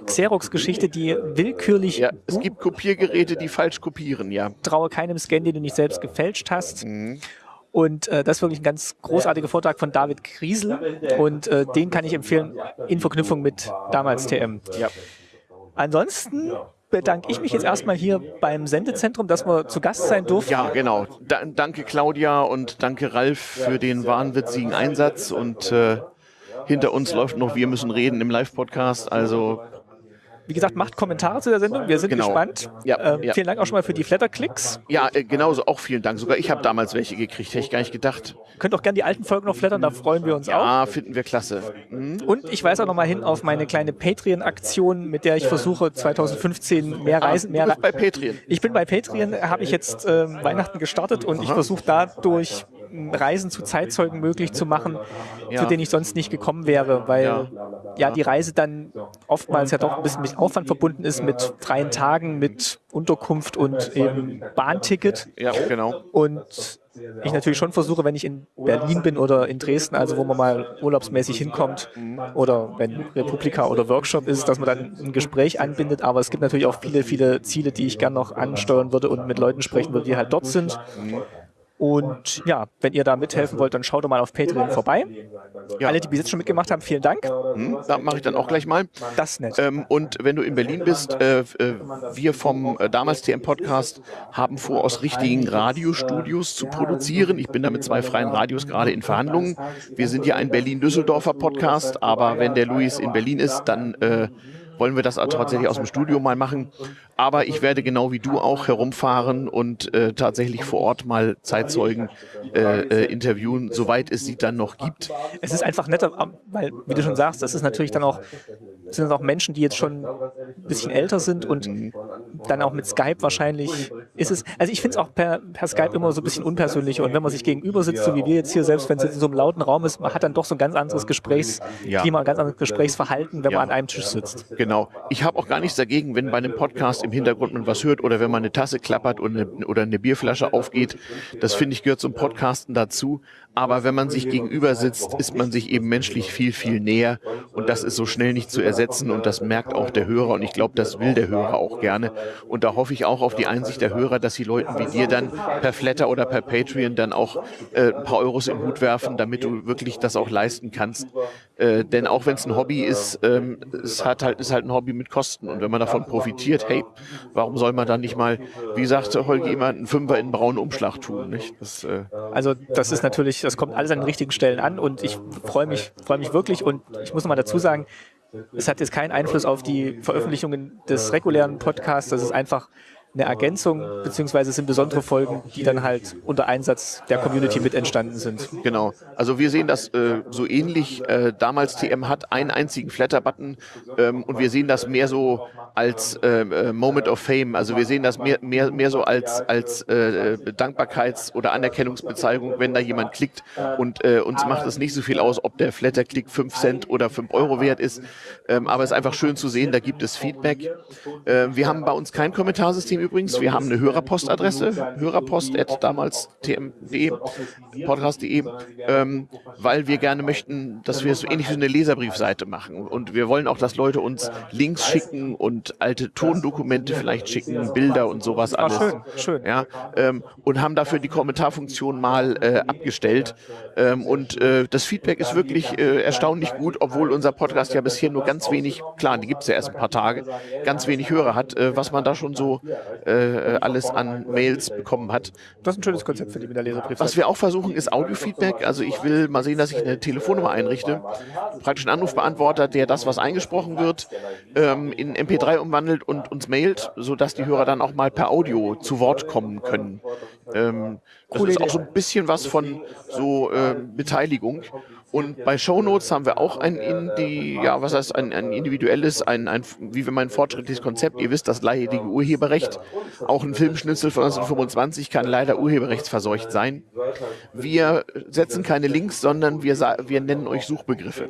Xerox-Geschichte, die willkürlich... Ja, es gibt Kopiergeräte, die falsch kopieren, ja. Traue keinem Scan, den du nicht selbst gefälscht hast. Mhm. Und äh, das ist wirklich ein ganz großartiger Vortrag von David Kriesel. Und äh, den kann ich empfehlen in Verknüpfung mit damals TM. Ja. Ansonsten bedanke ich mich jetzt erstmal hier beim Sendezentrum, dass wir zu Gast sein durften. Ja, genau. Da, danke Claudia und danke Ralf für den wahnwitzigen Einsatz und äh, hinter uns läuft noch Wir müssen reden im Live-Podcast. Also wie gesagt, macht Kommentare zu der Sendung. Wir sind genau. gespannt. Ja, ähm, ja. Vielen Dank auch schon mal für die Flatterklicks. Ja, äh, genauso auch vielen Dank. Sogar ich habe damals welche gekriegt, hätte ich gar nicht gedacht. Könnt auch gerne die alten Folgen noch flattern, da freuen wir uns ja, auch. Ja, finden wir klasse. Mhm. Und ich weise auch noch mal hin auf meine kleine Patreon-Aktion, mit der ich versuche 2015 mehr ah, Reisen, mehr. Du bist bei Patreon. Ich bin bei Patreon, habe ich jetzt äh, Weihnachten gestartet und Aha. ich versuche dadurch Reisen zu Zeitzeugen möglich zu machen, ja. zu denen ich sonst nicht gekommen wäre, weil ja. ja. die Reise dann oftmals ja doch ein bisschen mit Aufwand verbunden ist, mit freien Tagen, mit Unterkunft und eben Bahnticket. Ja, genau. Und ich natürlich schon versuche, wenn ich in Berlin bin oder in Dresden, also wo man mal urlaubsmäßig hinkommt oder wenn Republika oder Workshop ist, dass man dann ein Gespräch anbindet. Aber es gibt natürlich auch viele, viele Ziele, die ich gern noch ansteuern würde und mit Leuten sprechen würde, die halt dort sind. Und ja, wenn ihr da mithelfen wollt, dann schaut doch mal auf Patreon vorbei. Ja. Alle, die bis jetzt schon mitgemacht haben, vielen Dank. Hm, da mache ich dann auch gleich mal. Das ist nett. Ähm, und wenn du in Berlin bist, äh, äh, wir vom äh, damals TM Podcast haben vor, aus richtigen Radiostudios zu produzieren. Ich bin da mit zwei freien Radios gerade in Verhandlungen. Wir sind ja ein Berlin-Düsseldorfer Podcast, aber wenn der Luis in Berlin ist, dann äh, wollen wir das tatsächlich aus dem Studio mal machen. Aber ich werde genau wie du auch herumfahren und äh, tatsächlich vor Ort mal Zeitzeugen äh, äh, interviewen, soweit es sie dann noch gibt. Es ist einfach netter, weil, wie du schon sagst, das ist natürlich dann auch, sind auch Menschen, die jetzt schon ein bisschen älter sind und mhm. dann auch mit Skype wahrscheinlich ist es, also ich finde es auch per, per Skype immer so ein bisschen unpersönlicher und wenn man sich gegenüber sitzt, so wie wir jetzt hier, selbst wenn es in so einem lauten Raum ist, man hat dann doch so ein ganz anderes Gesprächsklima, ein ganz anderes Gesprächsverhalten, wenn ja. man an einem Tisch sitzt. Genau. Ich habe auch gar nichts dagegen, wenn bei einem Podcast im Hintergrund man was hört oder wenn man eine Tasse klappert oder eine, oder eine Bierflasche aufgeht. Das finde ich gehört zum Podcasten dazu. Aber wenn man sich gegenüber sitzt, ist man sich eben menschlich viel, viel näher. Und das ist so schnell nicht zu ersetzen. Und das merkt auch der Hörer. Und ich glaube, das will der Hörer auch gerne. Und da hoffe ich auch auf die Einsicht der Hörer dass die Leuten wie dir dann per Flatter oder per Patreon dann auch äh, ein paar Euros im Hut werfen, damit du wirklich das auch leisten kannst. Äh, denn auch wenn es ein Hobby ist, ähm, es hat halt, ist halt ein Hobby mit Kosten. Und wenn man davon profitiert, hey, warum soll man dann nicht mal, wie sagte Holger, immer einen Fünfer in einen braunen Umschlag tun? Nicht? Das, äh also das ist natürlich, das kommt alles an den richtigen Stellen an und ich freue mich, freue mich wirklich und ich muss noch mal dazu sagen, es hat jetzt keinen Einfluss auf die Veröffentlichungen des regulären Podcasts. Das ist einfach eine Ergänzung, beziehungsweise sind besondere Folgen, die dann halt unter Einsatz der Community mit entstanden sind. Genau. Also wir sehen das äh, so ähnlich. Äh, damals TM hat einen einzigen Flatter-Button ähm, und wir sehen das mehr so als äh, äh Moment of Fame. Also wir sehen das mehr, mehr, mehr so als, als äh, Dankbarkeits- oder Anerkennungsbezeichnung, wenn da jemand klickt und äh, uns macht es nicht so viel aus, ob der Flatter-Klick 5 Cent oder 5 Euro wert ist. Ähm, aber es ist einfach schön zu sehen, da gibt es Feedback. wir haben bei uns kein Kommentarsystem übrigens. Wir haben eine Hörerpostadresse, hörerpost.damals tm.de, podcast.de, ähm, weil wir gerne möchten, dass wir so ähnlich wie eine Leserbriefseite machen. Und wir wollen auch, dass Leute uns Links schicken und alte Tondokumente vielleicht schicken, Bilder und sowas ah, alles. schön, schön. Ja, ähm, und haben dafür die Kommentarfunktion mal äh, abgestellt. Ähm, und äh, das Feedback ist wirklich äh, erstaunlich gut, obwohl unser Podcast ja bisher nur ganz wenig, klar, die gibt es ja erst ein paar Tage, ganz wenig Hörer hat, äh, was man da schon so äh, alles an Mails bekommen hat. Das ist ein schönes Konzept für die mit der Leserbrief. Was wir auch versuchen, ist Audiofeedback. Also ich will mal sehen, dass ich eine Telefonnummer einrichte, praktisch einen Anrufbeantworter, der das, was eingesprochen wird, ähm, in MP3 umwandelt und uns mailt, sodass die Hörer dann auch mal per Audio zu Wort kommen können. Ähm, das ist auch so ein bisschen was von so äh, Beteiligung. Und bei Shownotes haben wir auch ein, Indi ja, was heißt, ein, ein individuelles, ein, ein, wie wir meinen fortschrittliches Konzept. Ihr wisst, das leidige Urheberrecht. Auch ein Filmschnitzel von 1925 kann leider urheberrechtsverseucht sein. Wir setzen keine Links, sondern wir, wir nennen euch Suchbegriffe.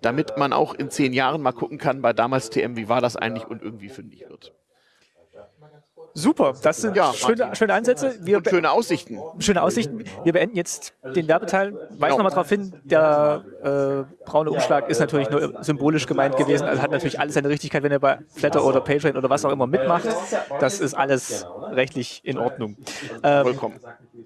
Damit man auch in zehn Jahren mal gucken kann, bei damals TM, wie war das eigentlich und irgendwie fündig wird. Super, das sind ja, schöne, schöne Ansätze. Wir und schöne Aussichten. Schöne Aussichten. Wir beenden jetzt den Werbeteil. Weise genau. nochmal darauf hin, der äh, braune Umschlag ist natürlich nur symbolisch gemeint gewesen. Also hat natürlich alles seine Richtigkeit, wenn ihr bei Flatter oder Patreon oder was auch immer mitmacht. Das ist alles rechtlich in Ordnung. Ähm, Vollkommen.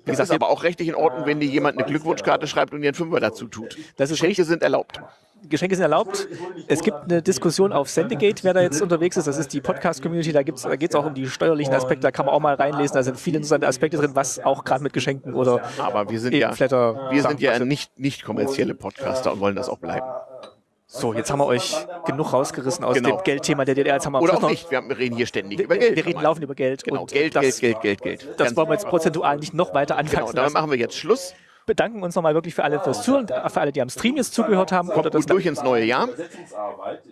Es ist aber auch rechtlich in Ordnung, wenn dir jemand eine Glückwunschkarte schreibt und dir einen Fünfer dazu tut. Das ist Geschenke sind erlaubt. Geschenke sind erlaubt. Es gibt eine Diskussion auf Sendegate, wer da jetzt unterwegs ist. Das ist die Podcast-Community. Da, da geht es auch um die steuerlichen Aspekte. Da kann man auch mal reinlesen. Da sind viele interessante Aspekte drin, was auch gerade mit Geschenken oder Aber wir sind ja, Flatter wir sind ja nicht, nicht kommerzielle Podcaster und wollen das auch bleiben. So, jetzt haben wir euch genug rausgerissen aus genau. dem Geldthema der DDR. Jetzt haben wir Oder auch nicht, wir reden hier ständig über Geld. Wir reden laufend über Geld. Genau, Geld, das, Geld, Geld, Geld, Geld. Das Ganz wollen wir jetzt prozentual nicht noch weiter anfangen. Genau, damit machen wir jetzt Schluss bedanken uns nochmal wirklich für alle fürs Zuhören, für alle, die am Stream jetzt zugehört haben. Kommt gut durch ins neue Jahr.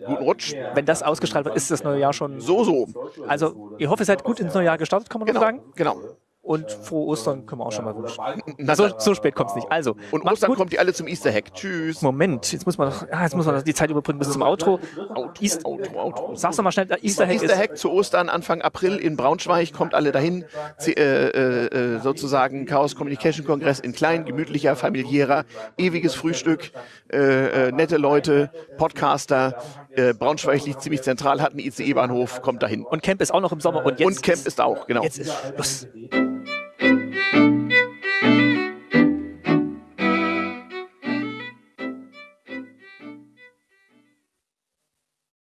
Guten Rutsch. Wenn das ausgestrahlt wird, ist das neue Jahr schon... So, so. Also, ich hoffe, ihr seid gut ins neue Jahr gestartet, kann man genau, sagen. Genau. Und frohe Ostern können wir auch schon mal wünschen. Na, so, so spät kommt es nicht. Also, und Ostern gut. kommt ihr alle zum Easter Hack. Tschüss. Moment, jetzt muss man noch, ah, jetzt muss man noch die Zeit überbrücken bis zum Outro. Outro, East, Outro, Outro. Sag's doch mal schnell, Easter Hack Easter Hack zu Ostern Anfang April in Braunschweig. Kommt alle dahin. Z äh, äh, sozusagen Chaos Communication Kongress in klein, gemütlicher, familiärer, ewiges Frühstück, äh, äh nette Leute, Podcaster. Äh, Braunschweig liegt ziemlich zentral, hat einen ICE-Bahnhof, kommt dahin. Und Camp ist auch noch im Sommer. Und, jetzt und Camp ist, ist auch, genau. Jetzt ist Schluss.